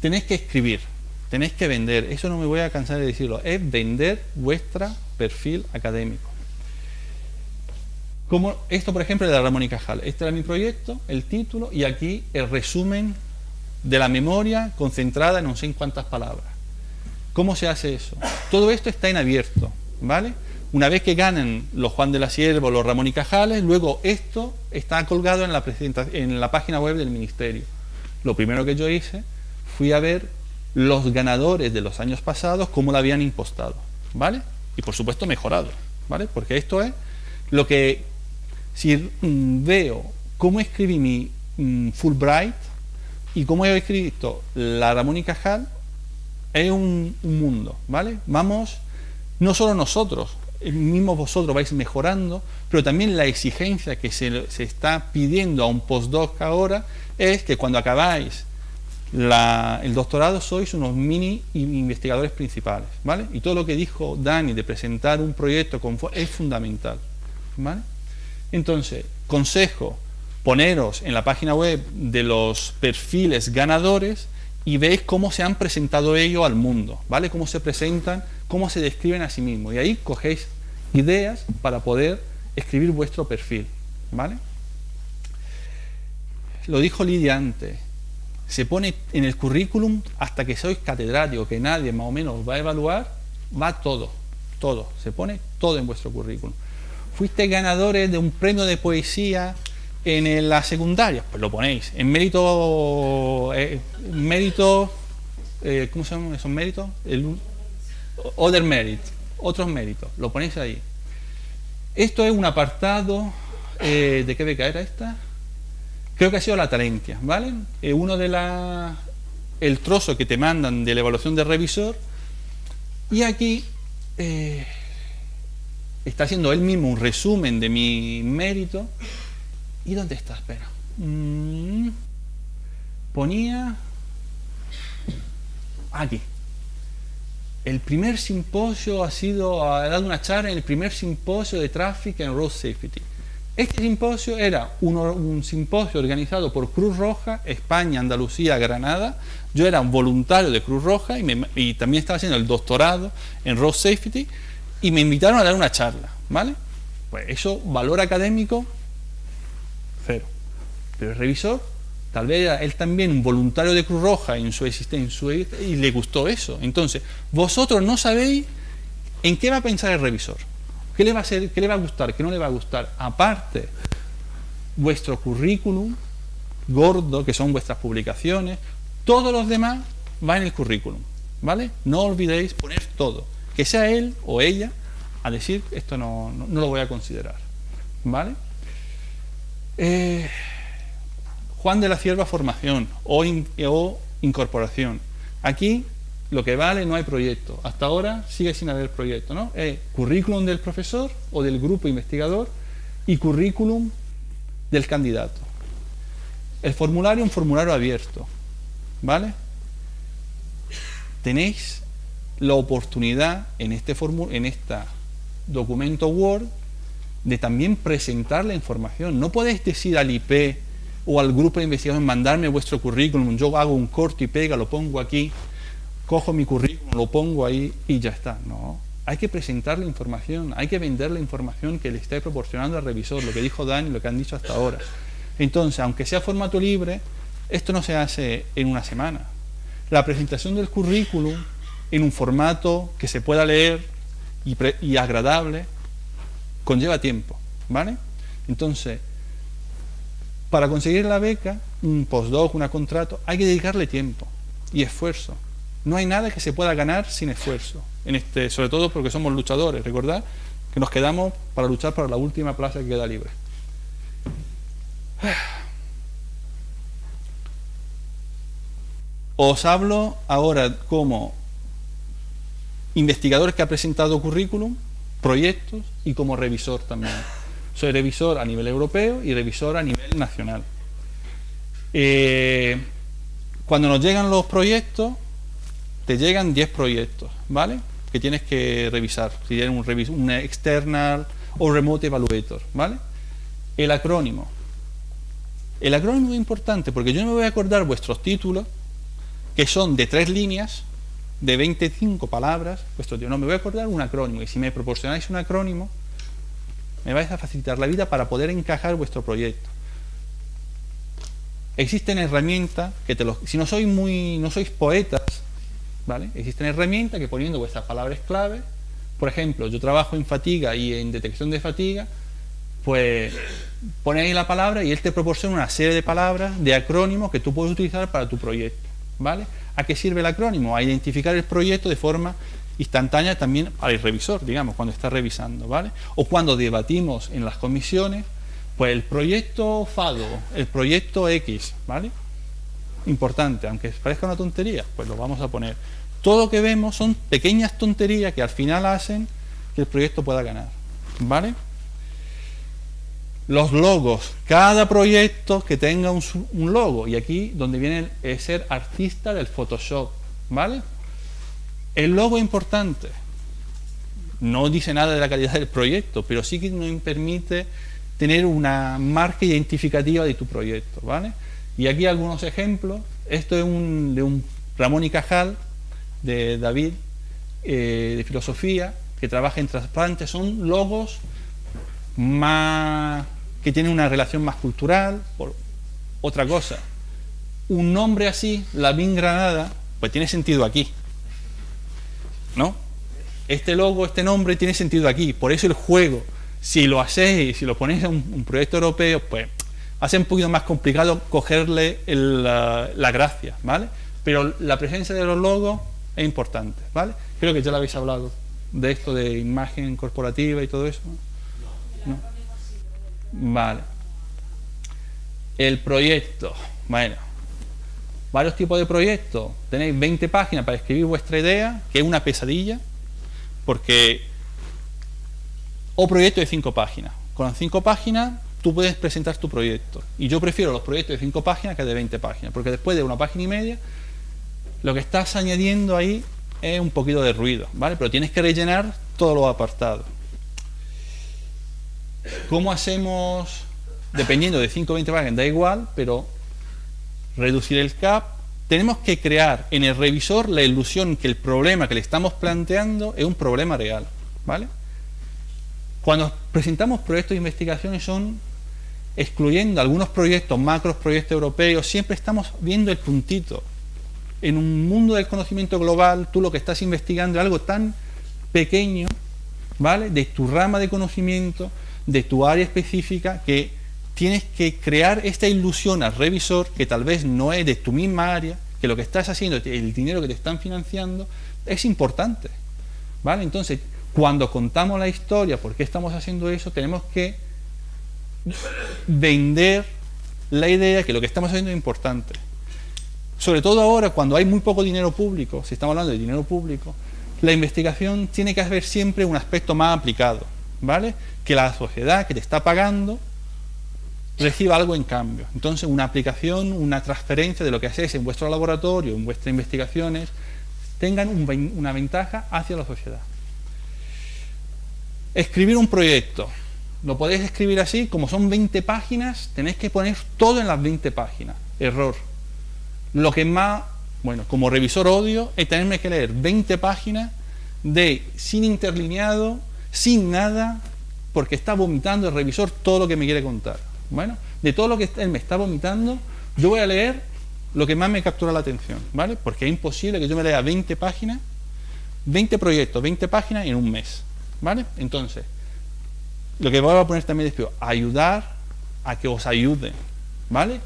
tenéis que escribir, tenéis que vender. Eso no me voy a cansar de decirlo. Es vender vuestro perfil académico. Como esto, por ejemplo, de la Ramón y Cajal. Este era mi proyecto, el título, y aquí el resumen de la memoria concentrada en no sé en cuántas palabras. ¿Cómo se hace eso? Todo esto está en abierto, ¿vale? Una vez que ganen los Juan de la Sierva los Ramón y Cajales, luego esto está colgado en la, en la página web del Ministerio. Lo primero que yo hice fui a ver los ganadores de los años pasados, cómo lo habían impostado, ¿vale? Y por supuesto mejorado, ¿vale? Porque esto es lo que, si mm, veo cómo escribí mi mm, Fulbright y cómo he escrito la Ramón y Cajal, es un, un mundo, ¿vale? Vamos, no solo nosotros, mismo vosotros vais mejorando, pero también la exigencia que se, está pidiendo a un postdoc ahora es que cuando acabáis el doctorado sois unos mini investigadores principales, ¿vale? Y todo lo que dijo Dani de presentar un proyecto es fundamental, ¿vale? Entonces, consejo, poneros en la página web de los perfiles ganadores y veis cómo se han presentado ellos al mundo, ¿vale? Cómo se presentan, cómo se describen a sí mismos. Y ahí cogéis ideas para poder escribir vuestro perfil, ¿vale? Lo dijo Lidia antes, se pone en el currículum hasta que sois catedrático, que nadie más o menos va a evaluar, va todo, todo, se pone todo en vuestro currículum. Fuiste ganadores de un premio de poesía en la secundaria, pues lo ponéis. En mérito, eh, mérito eh, ¿cómo se llaman esos méritos? Other merit, otros méritos, lo ponéis ahí. Esto es un apartado, eh, ¿de qué beca era esta? Creo que ha sido la Talentia, ¿vale? uno de la, el trozo que te mandan de la evaluación de revisor y aquí está haciendo él mismo un resumen de mi mérito ¿Y dónde está? Espera. Mm. ponía aquí. El primer simposio ha sido, ha dado una charla en el primer simposio de tráfico en Road Safety. Este simposio era un, simposio organizado por Cruz Roja, España, Andalucía, Granada. Yo era un voluntario de Cruz Roja y, y también estaba haciendo el doctorado en Road Safety y me invitaron a dar una charla, ¿vale? Pues eso, valor académico, Pero el revisor, tal vez él también un voluntario de Cruz Roja en su existencia y le gustó eso. Entonces, vosotros no sabéis en qué va a pensar el revisor. ¿Qué le va a, hacer, qué le va a gustar? ¿Qué no le va a gustar? Aparte, vuestro currículum gordo, que son vuestras publicaciones, todos los demás va en el currículum. ¿Vale? No olvidéis poner todo. Que sea él o ella a decir, esto no, no lo voy a considerar. ¿Vale? Eh, Juan de la Cierva formación o, incorporación. Aquí lo que vale no hay proyecto. Hasta ahora sigue sin haber proyecto. ¿no? Es currículum del profesor o del grupo investigador y currículum del candidato. El formulario un formulario abierto. ¿Vale? Tenéis la oportunidad en este, en este documento Word de también presentar la información. No podéis decir al IP o al grupo de investigación, mandarme vuestro currículum, yo hago un corte y pega, lo pongo aquí, cojo mi currículum, lo pongo ahí y ya está. No, hay que presentar la información, hay que vender la información que le esté proporcionando al revisor, lo que dijo Dani, lo que han dicho hasta ahora. Entonces, aunque sea formato libre, esto no se hace en una semana. La presentación del currículum en un formato que se pueda leer y, y agradable conlleva tiempo, ¿vale? Entonces, para conseguir la beca, un postdoc, un contrato, hay que dedicarle tiempo y esfuerzo. No hay nada que se pueda ganar sin esfuerzo, en este, sobre todo porque somos luchadores, recordad que nos quedamos para luchar para la última plaza que queda libre. Os hablo ahora como investigador que ha presentado currículum, proyectos y como revisor también. Soy revisor a nivel europeo y revisor a nivel nacional. Eh, cuando nos llegan los proyectos, te llegan 10 proyectos, ¿vale? Que tienes que revisar, si tienes un, un external o remote evaluator, ¿vale? El acrónimo. El acrónimo es importante porque yo no me voy a acordar vuestros títulos, que son de tres líneas, de 25 palabras, vuestro tío, no, me voy a acordar un acrónimo. Y si me proporcionáis un acrónimo, me vais a facilitar la vida para poder encajar vuestro proyecto. Existen herramientas que te los, si no sois muy, no sois poetas, ¿vale? Existen herramientas que poniendo vuestras palabras clave, por ejemplo, yo trabajo en fatiga y en detección de fatiga, pues pone ahí la palabra y él te proporciona una serie de palabras, de acrónimos que tú puedes utilizar para tu proyecto, ¿vale? ¿A qué sirve el acrónimo? A identificar el proyecto de forma instantánea también al revisor, digamos, cuando está revisando, ¿vale? O cuando debatimos en las comisiones, pues el proyecto FADO, el proyecto X, ¿vale? Importante, aunque parezca una tontería, pues lo vamos a poner. Todo lo que vemos son pequeñas tonterías que al final hacen que el proyecto pueda ganar, ¿vale? Los logos, cada proyecto que tenga un, logo, y aquí donde viene el ser artista del Photoshop, ¿vale? El logo es importante. No dice nada de la calidad del proyecto, pero sí que nos permite tener una marca identificativa de tu proyecto, ¿vale? Y aquí algunos ejemplos. Esto es un, de un Ramón y Cajal, de David, eh, de filosofía, que trabaja en trasplantes. Son logos más que tienen una relación más cultural. Por otra cosa, un nombre así, la BIN Granada, pues tiene sentido aquí. ¿no? Este logo, este nombre tiene sentido aquí, por eso el juego, si lo hacéis, si lo ponéis en un, proyecto europeo, pues hace un poquito más complicado cogerle la, gracia, ¿vale? Pero la presencia de los logos es importante, ¿vale? Creo que ya lo habéis hablado de esto de imagen corporativa y todo eso. ¿No? Vale. El proyecto, bueno, varios tipos de proyectos. Tenéis 20 páginas para escribir vuestra idea, que es una pesadilla, porque... O proyecto de 5 páginas. Con las 5 páginas tú puedes presentar tu proyecto. Y yo prefiero los proyectos de 5 páginas que de 20 páginas, porque después de una página y media, lo que estás añadiendo ahí es un poquito de ruido, ¿vale? Pero tienes que rellenar todos los apartados. ¿Cómo hacemos? Dependiendo de 5 o 20 páginas, da igual, pero reducir el CAP, tenemos que crear en el revisor la ilusión que el problema que le estamos planteando es un problema real. ¿vale? Cuando presentamos proyectos de investigación son excluyendo algunos proyectos, macros, proyectos europeos, siempre estamos viendo el puntito. En un mundo del conocimiento global, tú lo que estás investigando es algo tan pequeño, ¿vale? De tu rama de conocimiento, de tu área específica, que tienes que crear esta ilusión al revisor que tal vez no es de tu misma área, que lo que estás haciendo, el dinero que te están financiando, es importante. ¿Vale? Entonces, cuando contamos la historia, por qué estamos haciendo eso, tenemos que vender la idea que lo que estamos haciendo es importante. Sobre todo ahora, cuando hay muy poco dinero público, si estamos hablando de dinero público, la investigación tiene que haber siempre un aspecto más aplicado, ¿vale? Que la sociedad que te está pagando reciba algo en cambio. Entonces, una aplicación, una transferencia de lo que hacéis en vuestro laboratorio, en vuestras investigaciones, tengan una ventaja hacia la sociedad. Escribir un proyecto. Lo podéis escribir así, como son 20 páginas, tenéis que poner todo en las 20 páginas. Error. Lo que más, bueno, como revisor odio, es tenerme que leer 20 páginas de sin interlineado, sin nada, porque está vomitando el revisor todo lo que me quiere contar. Bueno, de todo lo que él me está vomitando, yo voy a leer lo que más me captura la atención, ¿vale? Porque es imposible que yo me lea 20 páginas, 20 proyectos, 20 páginas en un mes, ¿vale? Entonces, lo que voy a poner también es ayudar a que os ayuden, ¿vale?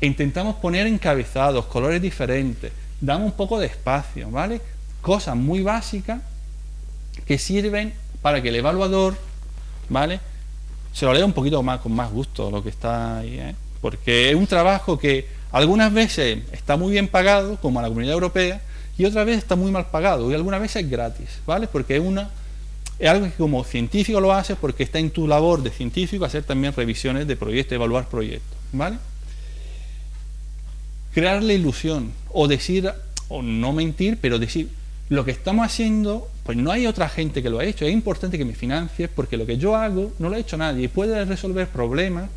Intentamos poner encabezados, colores diferentes, damos un poco de espacio, ¿vale? Cosas muy básicas que sirven para que el evaluador, ¿vale? se lo leo un poquito más con más gusto lo que está ahí, ¿eh? porque es un trabajo que algunas veces está muy bien pagado, como la Comunidad Europea, y otras veces está muy mal pagado, y algunas veces es gratis, ¿vale? Porque es una es algo que como científico lo haces porque está en tu labor de científico hacer también revisiones de proyectos, evaluar proyectos, ¿vale? Crear la ilusión, o decir, o no mentir, pero decir, lo que estamos haciendo, pues no hay otra gente que lo ha hecho. Es importante que me financies porque lo que yo hago no lo ha hecho nadie y puede resolver problemas,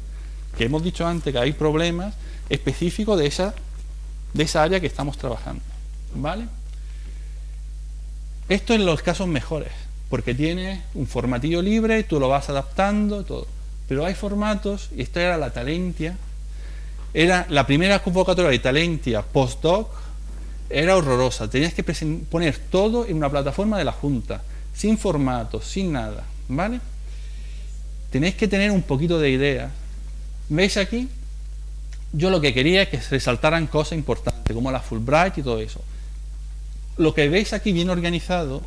que hemos dicho antes que hay problemas específicos de esa, de esa área que estamos trabajando. ¿Vale? Esto en los casos mejores, porque tiene un formatillo libre, tú lo vas adaptando, todo. Pero hay formatos, y esta era la Talentia, era la primera convocatoria de Talentia postdoc, era horrorosa. Tenías que poner todo en una plataforma de la Junta, sin formatos, sin nada, ¿vale? Tenéis que tener un poquito de idea. ¿Veis aquí? Yo lo que quería es que se resaltaran cosas importantes, como la Fulbright y todo eso. Lo que veis aquí bien organizado,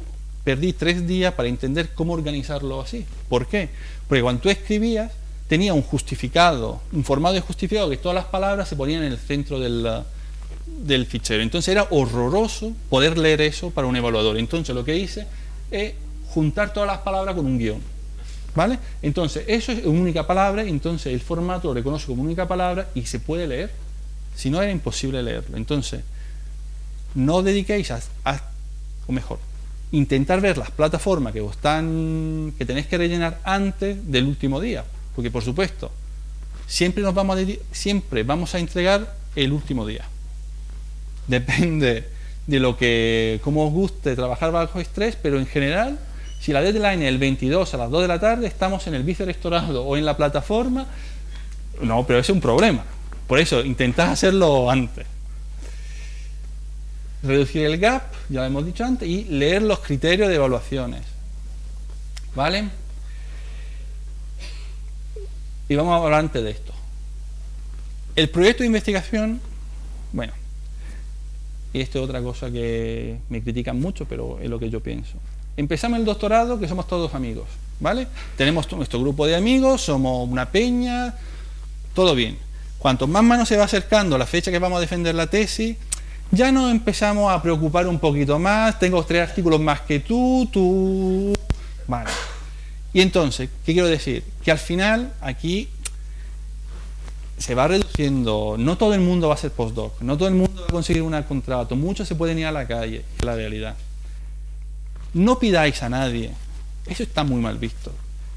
perdí tres días para entender cómo organizarlo así. ¿Por qué? Porque cuando tú escribías, tenía un justificado, un formato de justificado que todas las palabras se ponían en el centro del, del fichero. Entonces era horroroso poder leer eso para un evaluador. Entonces lo que hice es juntar todas las palabras con un guion. ¿Vale? Entonces eso es una única palabra, entonces el formato lo reconoce como única palabra y se puede leer. Si no era imposible leerlo. Entonces, no dediquéis a, o mejor, intentar ver las plataformas que están, que tenéis que rellenar antes del último día. Porque por supuesto, siempre nos vamos a, siempre vamos a entregar el último día depende de lo que, cómo os guste trabajar bajo estrés, pero en general, si la deadline es el 22 a las 2 de la tarde, estamos en el vicerectorado o en la plataforma, no, pero es un problema. Por eso, intentad hacerlo antes. Reducir el gap, ya lo hemos dicho antes, y leer los criterios de evaluaciones. ¿Vale? Y vamos a hablar antes de esto. El proyecto de investigación, bueno, y esto es otra cosa que me critican mucho, pero es lo que yo pienso. Empezamos el doctorado que somos todos amigos, ¿vale? Tenemos nuestro grupo de amigos, somos una peña, todo bien. Cuanto más mano se va acercando la fecha que vamos a defender la tesis, ya nos empezamos a preocupar un poquito más, tengo tres artículos más que tú, tú... Vale. Y entonces, ¿qué quiero decir? Que al final aquí se va reduciendo, no todo el mundo va a ser postdoc, no todo el mundo conseguir un contrato, muchos se pueden ir a la calle, es la realidad. No pidáis a nadie, eso está muy mal visto,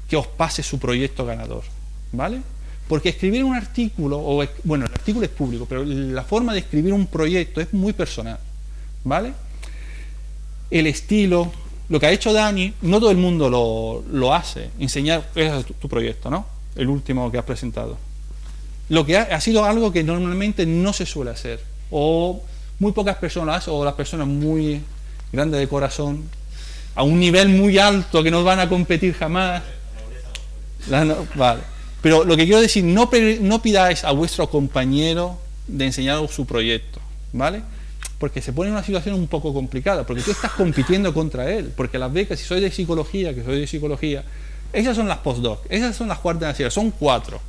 que os pase su proyecto ganador, ¿vale? Porque escribir un artículo, o bueno, el artículo es público, pero la forma de escribir un proyecto es muy personal, ¿vale? El estilo, lo que ha hecho Dani, no todo el mundo lo, lo hace, enseñar, tu proyecto, ¿no? El último que has presentado lo que ha, sido algo que normalmente no se suele hacer, o muy pocas personas, o las personas muy grandes de corazón, a un nivel muy alto que no van a competir jamás. vale. Pero lo que quiero decir, no, no pidáis a vuestro compañero de enseñaros su proyecto, ¿vale? Porque se pone en una situación un poco complicada, porque tú estás compitiendo contra él, porque las becas, si soy de psicología, que soy de psicología, esas son las postdoc, esas son las cuartas son cuatro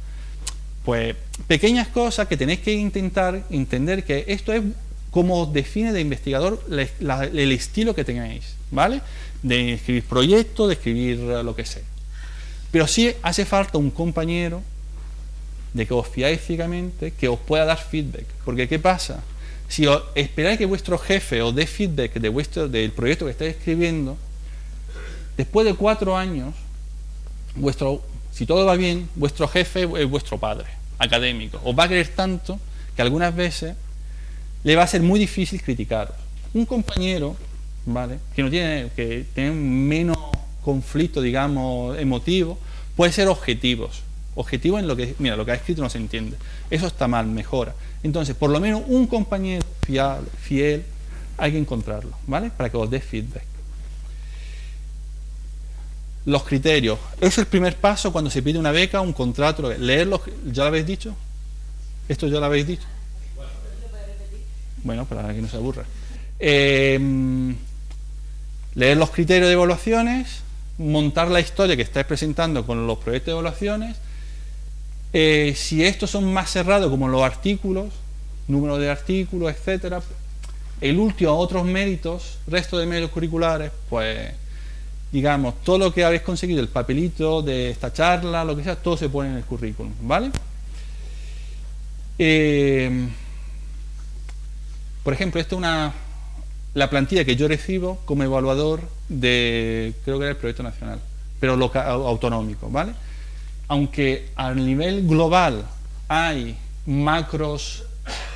pues pequeñas cosas que tenéis que intentar entender que esto es como define de investigador el estilo que tengáis, ¿vale? De escribir proyectos, de escribir lo que sea. Pero sí hace falta un compañero de que os fiáis ciegamente, que os pueda dar feedback. Porque ¿qué pasa? Si esperáis que vuestro jefe os dé feedback de vuestro, del proyecto que estáis escribiendo, después de cuatro años, vuestro, si todo va bien, vuestro jefe es vuestro padre académico. Os va a querer tanto que algunas veces le va a ser muy difícil criticaros. Un compañero, ¿vale? Que no tiene, que tiene menos conflicto, digamos, emotivo, puede ser objetivos. Objetivos en lo que, mira, lo que ha escrito no se entiende. Eso está mal, mejora. Entonces, por lo menos un compañero fiable, fiel, hay que encontrarlo, ¿vale? Para que os dé feedback. Los criterios. Es el primer paso cuando se pide una beca, un contrato. Leerlos, ¿ya lo habéis dicho? ¿Esto ya lo habéis dicho? Bueno, para que no se aburra. Em, leer los criterios de evaluaciones, montar la historia que estáis presentando con los proyectos de evaluaciones. Eh, si estos son más cerrados como los artículos, número de artículos, etcétera, el último otros méritos, resto de méritos curriculares, pues digamos, todo lo que habéis conseguido, el papelito de esta charla, lo que sea, todo se pone en el currículum, ¿vale? Eh, por ejemplo, esto es una, la plantilla que yo recibo como evaluador de, creo que era el proyecto nacional, pero local, autonómico, ¿vale? Aunque a nivel global hay macros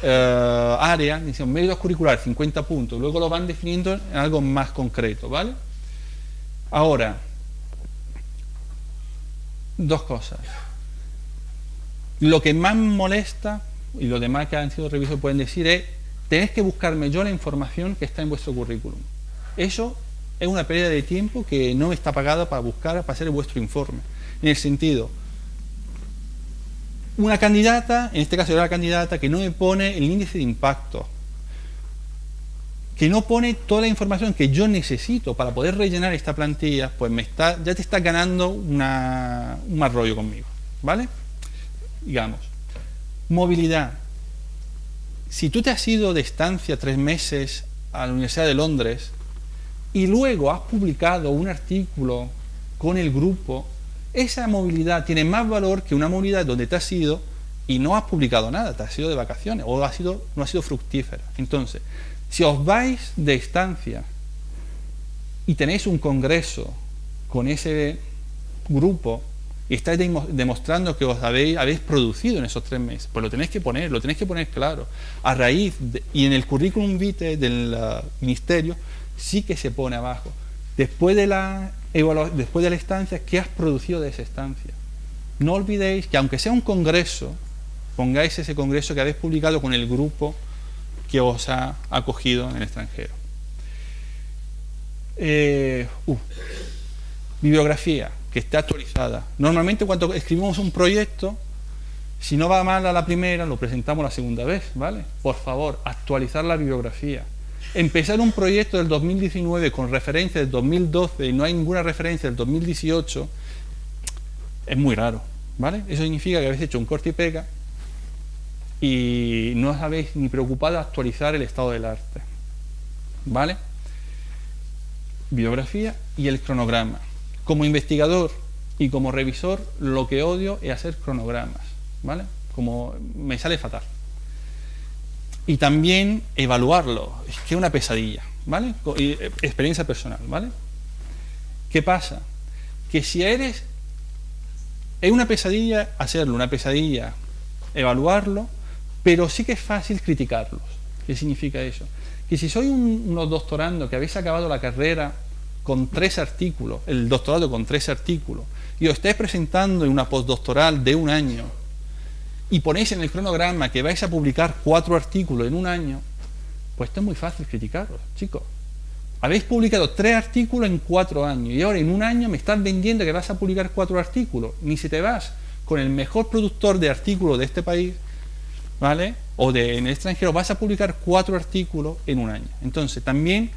eh, áreas, dicen méritos curricular 50 puntos, luego lo van definiendo en algo más concreto, ¿vale? Ahora, dos cosas. Lo que más molesta, y los demás que han sido revisos pueden decir, es tenéis que buscarme yo la información que está en vuestro currículum. Eso es una pérdida de tiempo que no está pagada para buscar, para hacer vuestro informe. En el sentido, una candidata, en este caso era la candidata, que no me pone el índice de impacto, que no pone toda la información que yo necesito para poder rellenar esta plantilla, pues me está, ya te está ganando un mal rollo conmigo, ¿vale? Digamos, movilidad. Si tú te has ido de estancia tres meses a la Universidad de Londres y luego has publicado un artículo con el grupo esa movilidad tiene más valor que una movilidad donde te has ido y no has publicado nada, te has ido de vacaciones o ha sido, no ha sido fructífera. Entonces, si os vais de estancia y tenéis un congreso con ese grupo y estáis demostrando que os habéis, producido en esos tres meses, pues lo tenéis que poner, lo tenéis que poner claro. A raíz, y en el currículum vitae del uh, ministerio, sí que se pone abajo. Después de la después de la estancia, ¿qué has producido de esa estancia? No olvidéis que aunque sea un congreso, pongáis ese congreso que habéis publicado con el grupo que os ha acogido en el extranjero. Eh, uh, bibliografía, que esté actualizada. Normalmente cuando escribimos un proyecto, si no va mal a la primera, lo presentamos la segunda vez, ¿vale? Por favor, actualizar la bibliografía empezar un proyecto del 2019 con referencia del 2012 y no hay ninguna referencia del 2018 es muy raro, ¿vale? Eso significa que habéis hecho un corte y pega y no os habéis ni preocupado de actualizar el estado del arte, ¿vale? Biografía y el cronograma. Como investigador y como revisor, lo que odio es hacer cronogramas, ¿vale? Como me sale fatal y también evaluarlo. Es que es una pesadilla, ¿vale? Eh, experiencia personal, ¿vale? ¿Qué pasa? Que si eres... Es una pesadilla hacerlo, una pesadilla evaluarlo, pero sí que es fácil criticarlos. ¿Qué significa eso? Que si soy un, unos doctorando que habéis acabado la carrera con tres artículos, el doctorado con tres artículos, y os estáis presentando en una postdoctoral de un año, y ponéis en el cronograma que vais a publicar cuatro artículos en un año, pues esto es muy fácil criticaros, chicos. Habéis publicado tres artículos en cuatro años y ahora en un año me estás vendiendo que vas a publicar cuatro artículos. Ni si te vas con el mejor productor de artículos de este país, ¿vale? O de, en el extranjero, vas a publicar cuatro artículos en un año. Entonces, también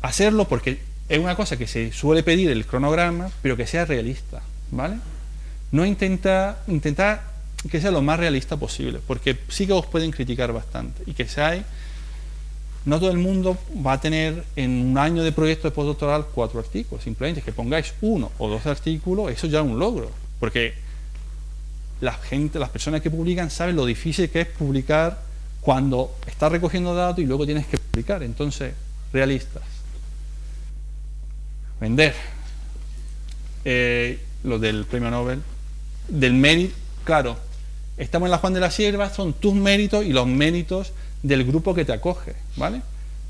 hacerlo porque es una cosa que se suele pedir el cronograma, pero que sea realista, ¿vale? no intenta, intentar que sea lo más realista posible, porque sí que os pueden criticar bastante y que hay no todo el mundo va a tener en un año de proyecto de postdoctoral cuatro artículos, simplemente que pongáis uno o dos artículos, eso ya es un logro, porque la gente, las personas que publican saben lo difícil que es publicar cuando estás recogiendo datos y luego tienes que publicar, entonces, realistas. Vender. Eh, lo del premio Nobel del mérito, claro, estamos en la Juan de la Sierva, son tus méritos y los méritos del grupo que te acoge, ¿vale?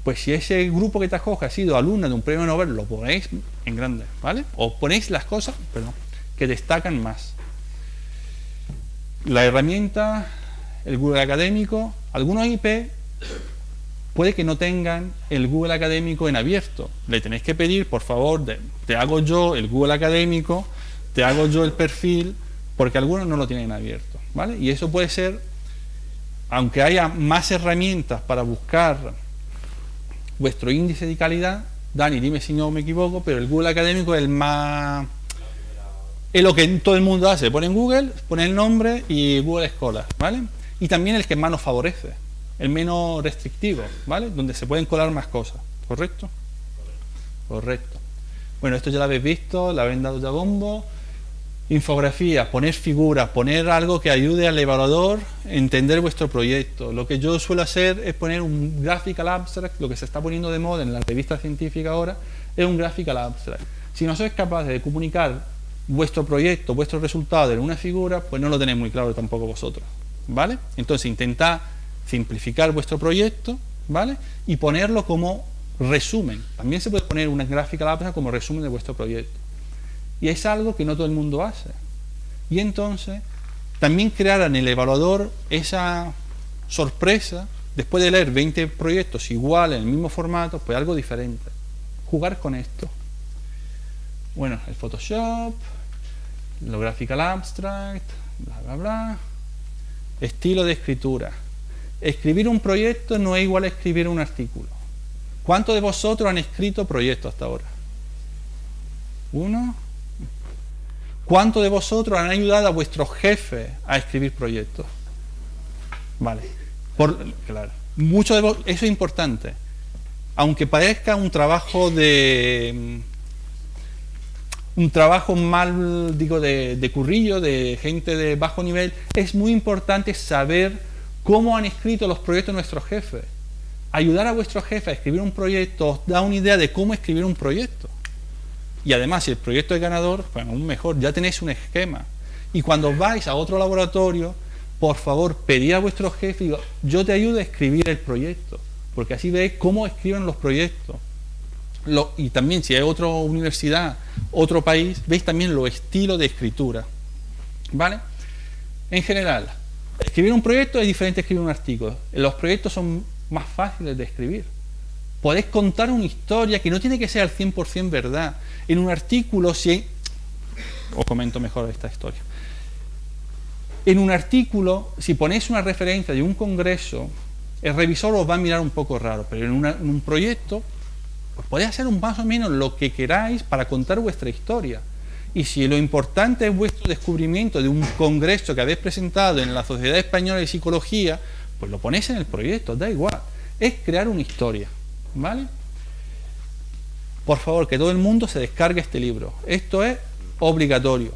Pues si ese grupo que te acoge ha sido alumna de un premio Nobel, lo ponéis en grande, ¿vale? O ponéis las cosas, que destacan más. La herramienta, el Google académico, algunos IP puede que no tengan el Google académico en abierto. Le tenéis que pedir, por favor, te hago yo el Google académico, te hago yo el perfil, porque algunos no lo tienen abierto. ¿vale? Y eso puede ser, aunque haya más herramientas para buscar vuestro índice de calidad, Dani, dime si no me equivoco, pero el Google académico es el más... Es lo que todo el mundo hace, pone en Google, pone el nombre y Google Scholar, ¿vale? Y también el que más nos favorece, el menos restrictivo, ¿vale? Donde se pueden colar más cosas, ¿correcto? Correcto. Bueno, esto ya lo habéis visto, la habéis dado ya bombo Infografía, poner figuras, poner algo que ayude al evaluador a entender vuestro proyecto. Lo que yo suelo hacer es poner un graphical abstract, lo que se está poniendo de moda en la revista científica ahora, es un graphical abstract. Si no sois capaces de comunicar vuestro proyecto, vuestros resultados en una figura, pues no lo tenéis muy claro tampoco vosotros. ¿Vale? Entonces intentad simplificar vuestro proyecto, ¿vale? Y ponerlo como resumen. También se puede poner una gráfica abstract como resumen de vuestro proyecto. Y es algo que no todo el mundo hace. Y entonces, también crear en el evaluador esa sorpresa, después de leer 20 proyectos iguales, en el mismo formato, pues algo diferente. Jugar con esto. Bueno, el Photoshop, lo Graphical Abstract, bla, bla, bla. Estilo de escritura. Escribir un proyecto no es igual a escribir un artículo. ¿Cuántos de vosotros han escrito proyectos hasta ahora? ¿Uno? ¿Cuántos de vosotros han ayudado a vuestro jefe a escribir proyectos? Vale. Por, claro. Mucho de eso es importante. Aunque parezca un trabajo de un trabajo mal, digo, de, de, currillo, de gente de bajo nivel, es muy importante saber cómo han escrito los proyectos nuestros jefes. Ayudar a vuestro jefe a escribir un proyecto os da una idea de cómo escribir un proyecto. Y además, si el proyecto es ganador, pues aún mejor, ya tenéis un esquema. Y cuando vais a otro laboratorio, por favor, pedid a vuestro jefe, digo, yo te ayudo a escribir el proyecto, porque así veis cómo escriben los proyectos y también si hay otra universidad, otro país, veis también los estilos de escritura. ¿Vale? En general, escribir un proyecto es diferente a escribir un artículo. Los proyectos son más fáciles de escribir. Podéis contar una historia que no tiene que ser al 100% verdad. En un artículo, si... Os comento mejor esta historia. En un artículo, si ponéis una referencia de un congreso, el revisor os va a mirar un poco raro, pero en, en un proyecto pues podéis hacer un más o menos lo que queráis para contar vuestra historia. Y si lo importante es vuestro descubrimiento de un congreso que habéis presentado en la Sociedad Española de Psicología, pues lo ponéis en el proyecto, da igual. Es crear una historia. ¿Vale? Por favor, que todo el mundo se descargue este libro. Esto es obligatorio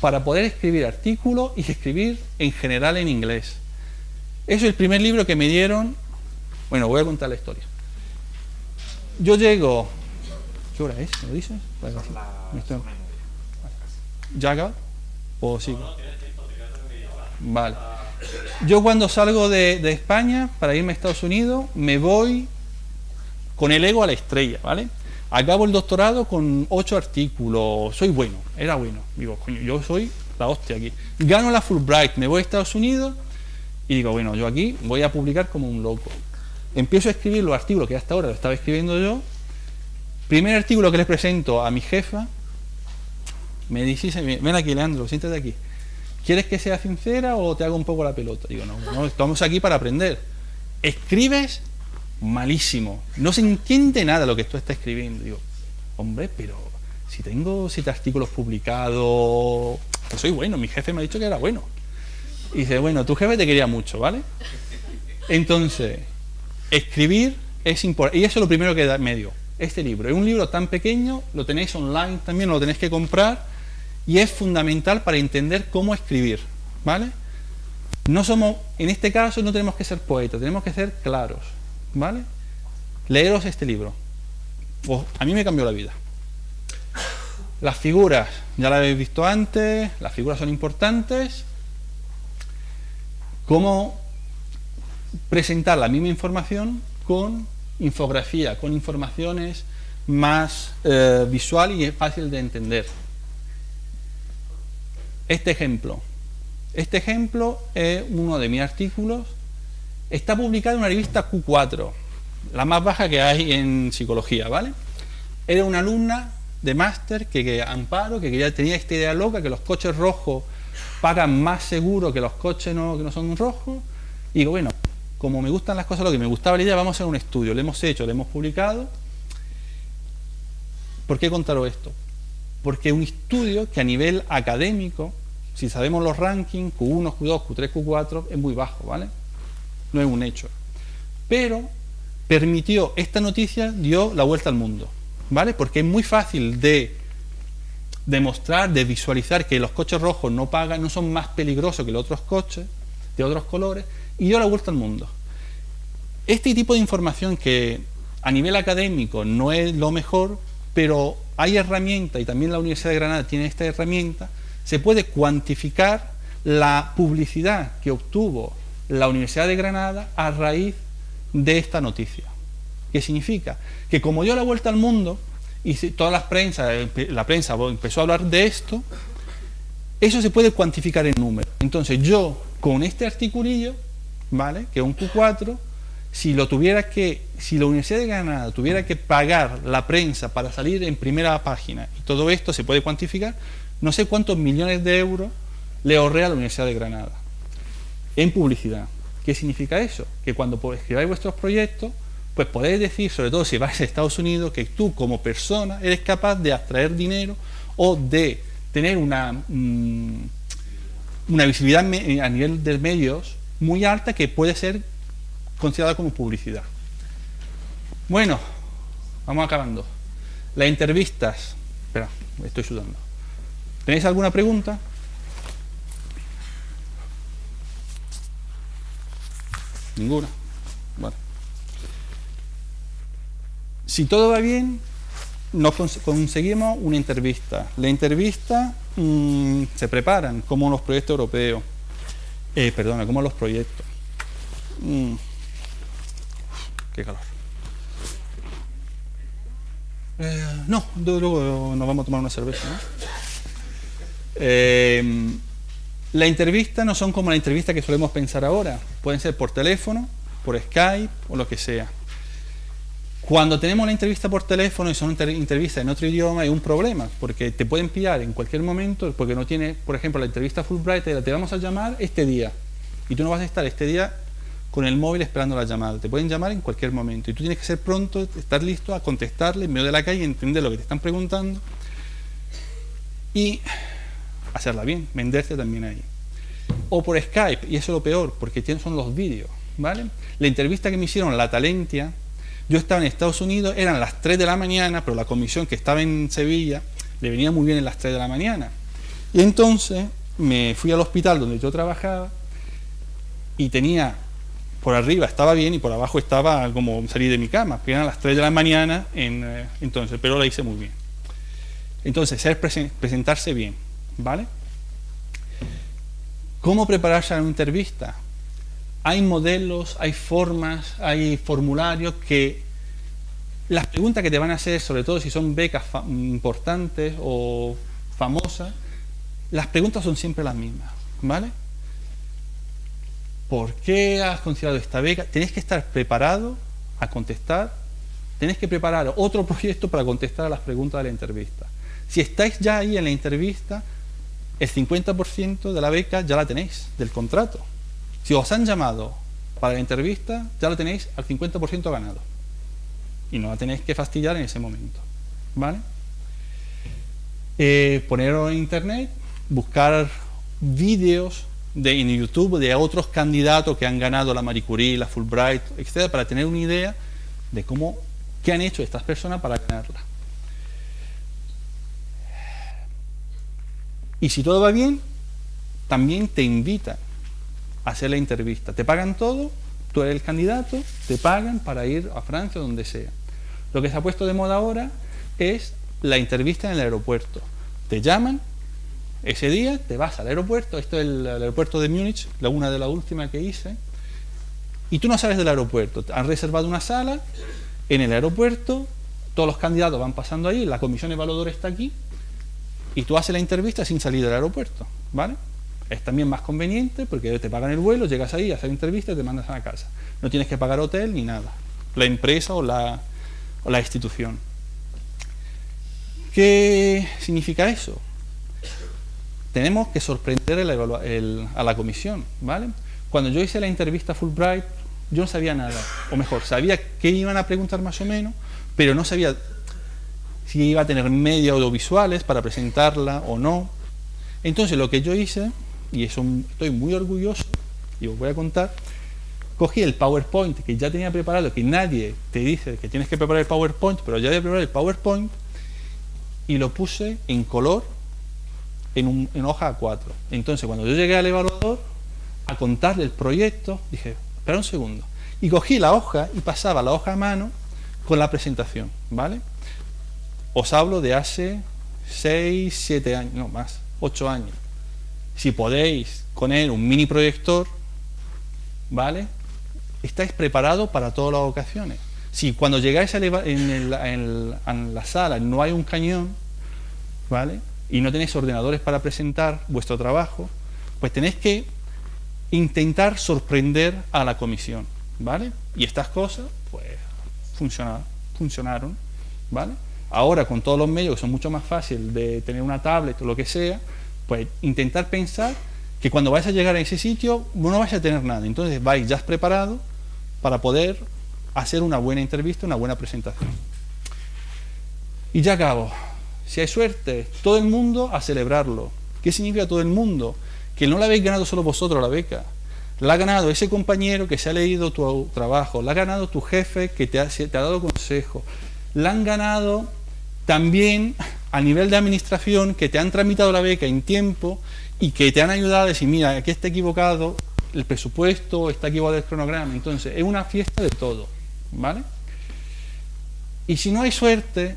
para poder escribir artículos y escribir en general en inglés. Eso es el primer libro que me dieron. Bueno, voy a contar la historia yo llego. ¿Qué hora es? ¿Me lo dices? ¿Ya acaba? ¿O sigo? Vale. Yo cuando salgo de, de, España para irme a Estados Unidos, me voy con el ego a la estrella, ¿vale? Acabo el doctorado con ocho artículos, soy bueno, era bueno. Digo, coño, yo soy la hostia aquí. Gano la Fulbright, me voy a Estados Unidos y digo, bueno, yo aquí voy a publicar como un loco empiezo a escribir los artículos que hasta ahora lo estaba escribiendo yo. Primer artículo que les presento a mi jefa, me dice, ven aquí Leandro, siéntate aquí. ¿Quieres que sea sincera o te hago un poco la pelota? Digo, no, no, estamos aquí para aprender. Escribes malísimo, no se entiende nada lo que tú estás escribiendo. Digo, hombre, pero si tengo siete artículos publicados, soy bueno, mi jefe me ha dicho que era bueno. Y dice, bueno, tu jefe te quería mucho, ¿vale? Entonces, escribir es importante. Y eso es lo primero que da medio. Este libro. Es un libro tan pequeño, lo tenéis online también, lo tenéis que comprar. Y es fundamental para entender cómo escribir. ¿Vale? No somos, en este caso no tenemos que ser poetas, tenemos que ser claros. ¿Vale? Leeros este libro. a mí me cambió la vida. Las figuras, ya la habéis visto antes, las figuras son importantes. Cómo presentar la misma información con infografía, con informaciones más eh, visual y fácil de entender. Este ejemplo. Este ejemplo es uno de mis artículos. Está publicado en una revista Q4, la más baja que hay en psicología, ¿vale? Era una alumna de máster que, que, Amparo, que ya tenía esta idea loca, que los coches rojos pagan más seguro que los coches no, que no son rojos. Y digo, bueno, como me gustan las cosas, lo que me gustaba la idea, vamos a hacer un estudio. Lo hemos hecho, lo hemos publicado. ¿Por qué contaros esto? Porque un estudio que a nivel académico, si sabemos los rankings, Q1, Q2, Q3, Q4, es muy bajo, ¿vale? No es un hecho. Pero permitió, esta noticia dio la vuelta al mundo, ¿vale? Porque es muy fácil de demostrar, de visualizar que los coches rojos no pagan, no son más peligrosos que los otros coches de otros colores, y dio la vuelta al mundo. Este tipo de información que a nivel académico no es lo mejor, pero hay herramientas, y también la Universidad de Granada tiene esta herramienta, se puede cuantificar la publicidad que obtuvo la Universidad de Granada a raíz de esta noticia. ¿Qué significa? Que como dio la vuelta al mundo, y toda la prensa, la prensa empezó a hablar de esto, eso se puede cuantificar en números. Entonces yo, con este articulillo, ¿vale? Que un Q4, si lo tuviera que, si la Universidad de Granada tuviera que pagar la prensa para salir en primera página, y todo esto se puede cuantificar, no sé cuántos millones de euros le ahorré a la Universidad de Granada en publicidad. ¿Qué significa eso? Que cuando escribáis vuestros proyectos, pues podéis decir, sobre todo si vais a Estados Unidos, que tú como persona eres capaz de abstraer dinero o de tener una, mm, una visibilidad a nivel de medios muy alta que puede ser considerada como publicidad. Bueno, vamos acabando. Las entrevistas. Espera, estoy sudando. ¿Tenéis alguna pregunta? Ninguna. Bueno. Si todo va bien, nos conseguimos una entrevista. La entrevista mm, se preparan como los proyectos europeos. Eh, perdona, como los proyectos. Mm. Qué calor. Eh, no, luego nos vamos a tomar una cerveza. ¿no? Eh, la entrevista no son como la entrevista que solemos pensar ahora. Pueden ser por teléfono, por Skype o lo que sea. Cuando tenemos una entrevista por teléfono y son entrevistas en otro idioma, hay un problema, porque te pueden pillar en cualquier momento, porque no tiene, por ejemplo, la entrevista Fulbright, te vamos a llamar este día, y tú no vas a estar este día con el móvil esperando la llamada. Te pueden llamar en cualquier momento y tú tienes que ser pronto, estar listo a contestarle en medio de la calle, entender lo que te están preguntando y hacerla bien, venderte también ahí. O por Skype, y eso es lo peor, porque son los vídeos, ¿vale? La entrevista que me hicieron la Talentia, yo estaba en Estados Unidos, eran las 3 de la mañana, pero la comisión que estaba en Sevilla le venía muy bien en las 3 de la mañana. Y entonces me fui al hospital donde yo trabajaba y tenía por arriba estaba bien y por abajo estaba como salir de mi cama, que eran las 3 de la mañana, eh, entonces, pero la hice muy bien. Entonces, ser presentarse bien, ¿vale? ¿Cómo prepararse a una entrevista? Hay modelos, hay formas, hay formularios que las preguntas que te van a hacer, sobre todo si son becas importantes o famosas, las preguntas son siempre las mismas, ¿vale? ¿Por qué has considerado esta beca? Tenés que estar preparado a contestar, tenés que preparar otro (laughs) proyecto para contestar a las preguntas de la entrevista. Si estáis ya ahí en la entrevista, el 50% de la beca ya la tenéis, del contrato. Si os han llamado para la entrevista, ya la tenéis al 50% ganado. Y no la tenéis que fastidiar en ese momento. ¿Vale? Eh, poneros en internet, buscar vídeos de, en YouTube de otros candidatos que han ganado la Marie Curie, la Fulbright, etcétera, para tener una idea de cómo, qué han hecho estas personas para ganarla. Y si todo va bien, también te invitan hacer la entrevista. Te pagan todo, tú eres el candidato, te pagan para ir a Francia o donde sea. Lo que se ha puesto de moda ahora es la entrevista en el aeropuerto. Te llaman, ese día te vas al aeropuerto, esto es el, aeropuerto de Múnich, la una de las últimas que hice, y tú no sales del aeropuerto. Han reservado una sala en el aeropuerto, todos los candidatos van pasando ahí, la comisión evaluadora está aquí, y tú haces la entrevista sin salir del aeropuerto, ¿vale? Es también más conveniente porque te pagan el vuelo, llegas ahí, haces la entrevista y te mandas a la casa. No tienes que pagar hotel ni nada, la empresa o la, o la institución. ¿Qué significa eso? tenemos que sorprender a la comisión, ¿vale? Cuando yo hice la entrevista Fulbright, yo no sabía nada, o mejor, sabía qué iban a preguntar más o menos, pero no sabía si iba a tener medios audiovisuales para presentarla o no. Entonces lo que yo hice, y eso estoy muy orgulloso, y os voy a contar, cogí el PowerPoint que ya tenía preparado, que nadie te dice que tienes que preparar el PowerPoint, pero ya había preparado el PowerPoint, y lo puse en color en, en hoja A4. Entonces, cuando yo llegué al evaluador a contarle el proyecto, dije, espera un segundo. Y cogí la hoja y pasaba la hoja a mano con la presentación, ¿vale? Os hablo de hace 6, 7 años, no más, 8 años. Si podéis poner un mini proyector, ¿vale? Estáis preparados para todas las ocasiones. Si cuando llegáis en, en la sala no hay un cañón, ¿vale? Y no tenéis ordenadores para presentar vuestro trabajo, pues tenéis que intentar sorprender a la comisión, ¿vale? Y estas cosas, pues, funcionaron, funcionaron ¿vale? Ahora, con todos los medios, que son mucho más fáciles de tener una tablet o lo que sea, pues intentar pensar que cuando vais a llegar a ese sitio no vais a tener nada. Entonces vais ya preparado para poder hacer una buena entrevista, una buena presentación. Y ya acabo. Si hay suerte, todo el mundo a celebrarlo. ¿Qué significa todo el mundo? Que no la habéis ganado solo vosotros la beca. La ha ganado ese compañero que se ha leído tu trabajo. La ha ganado tu jefe que te ha, te ha dado consejo. La han ganado también a nivel de administración que te han tramitado la beca en tiempo y que te han ayudado a decir, mira, aquí está equivocado el presupuesto, está equivocado el cronograma. Entonces, es una fiesta de todo, ¿vale? Y si no hay suerte,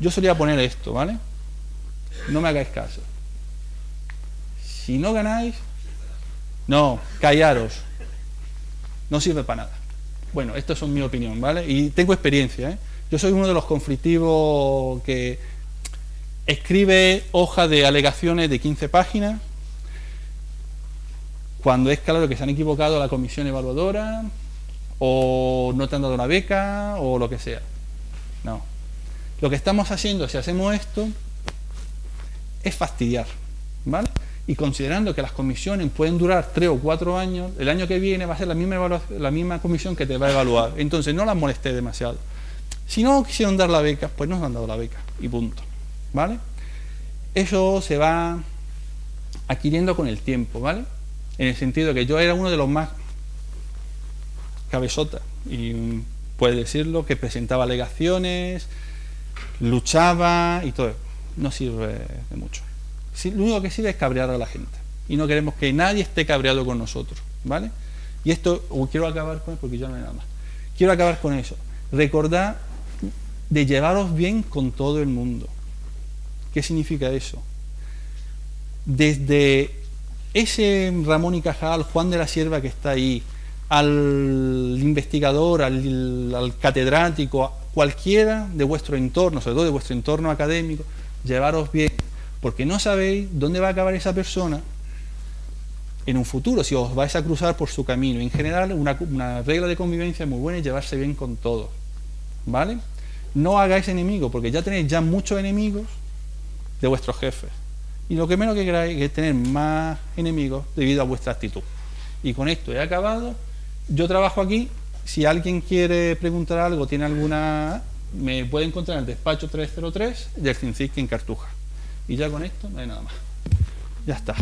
yo solía poner esto, ¿vale? No me hagáis caso. Si no ganáis, no, callaros. No sirve para nada. Bueno, esto es mi opinión, ¿vale? Y tengo experiencia, ¿eh? Yo soy uno de los conflictivos que escribe hoja de alegaciones de 15 páginas cuando es claro que se han equivocado la comisión evaluadora o no te han dado una beca o lo que sea. No. Lo que estamos haciendo, si hacemos esto, es fastidiar. ¿Vale? Y considerando que las comisiones pueden durar 3 o 4 años, el año que viene va a ser la misma, la misma comisión que te va a evaluar. Entonces no las molesté demasiado. Si no quisieron dar la beca, pues no nos han dado la beca. Y punto. ¿vale? Eso se va adquiriendo con el tiempo, ¿vale? En el sentido que yo era uno de los más cabezota, y puede decirlo, que presentaba alegaciones, luchaba y todo. No sirve de mucho. lo único que sirve es cabrear a la gente. Y no queremos que nadie esté cabreado con nosotros, ¿vale? Y esto, quiero acabar con eso porque ya no hay nada más. Quiero acabar con eso. Recordad de llevaros bien con todo el mundo. ¿Qué significa eso? Desde ese Ramón y Cajal, Juan de la Sierva que está ahí, al investigador, al, catedrático, cualquiera de vuestro entorno, sobre todo de vuestro entorno académico, llevaros bien, porque no sabéis dónde va a acabar esa persona en un futuro, si os vais a cruzar por su camino. En general, una, una regla de convivencia muy buena es llevarse bien con todos, ¿vale? No hagáis enemigos, porque ya tenéis ya muchos enemigos de vuestros jefes. Y lo que menos que queráis es tener más enemigos debido a vuestra actitud. Y con esto he acabado. Yo trabajo aquí. Si alguien quiere preguntar algo, tiene alguna... Me puede encontrar en el despacho 303 del CINCIC en Cartuja. Y ya con esto no hay nada más. Ya está.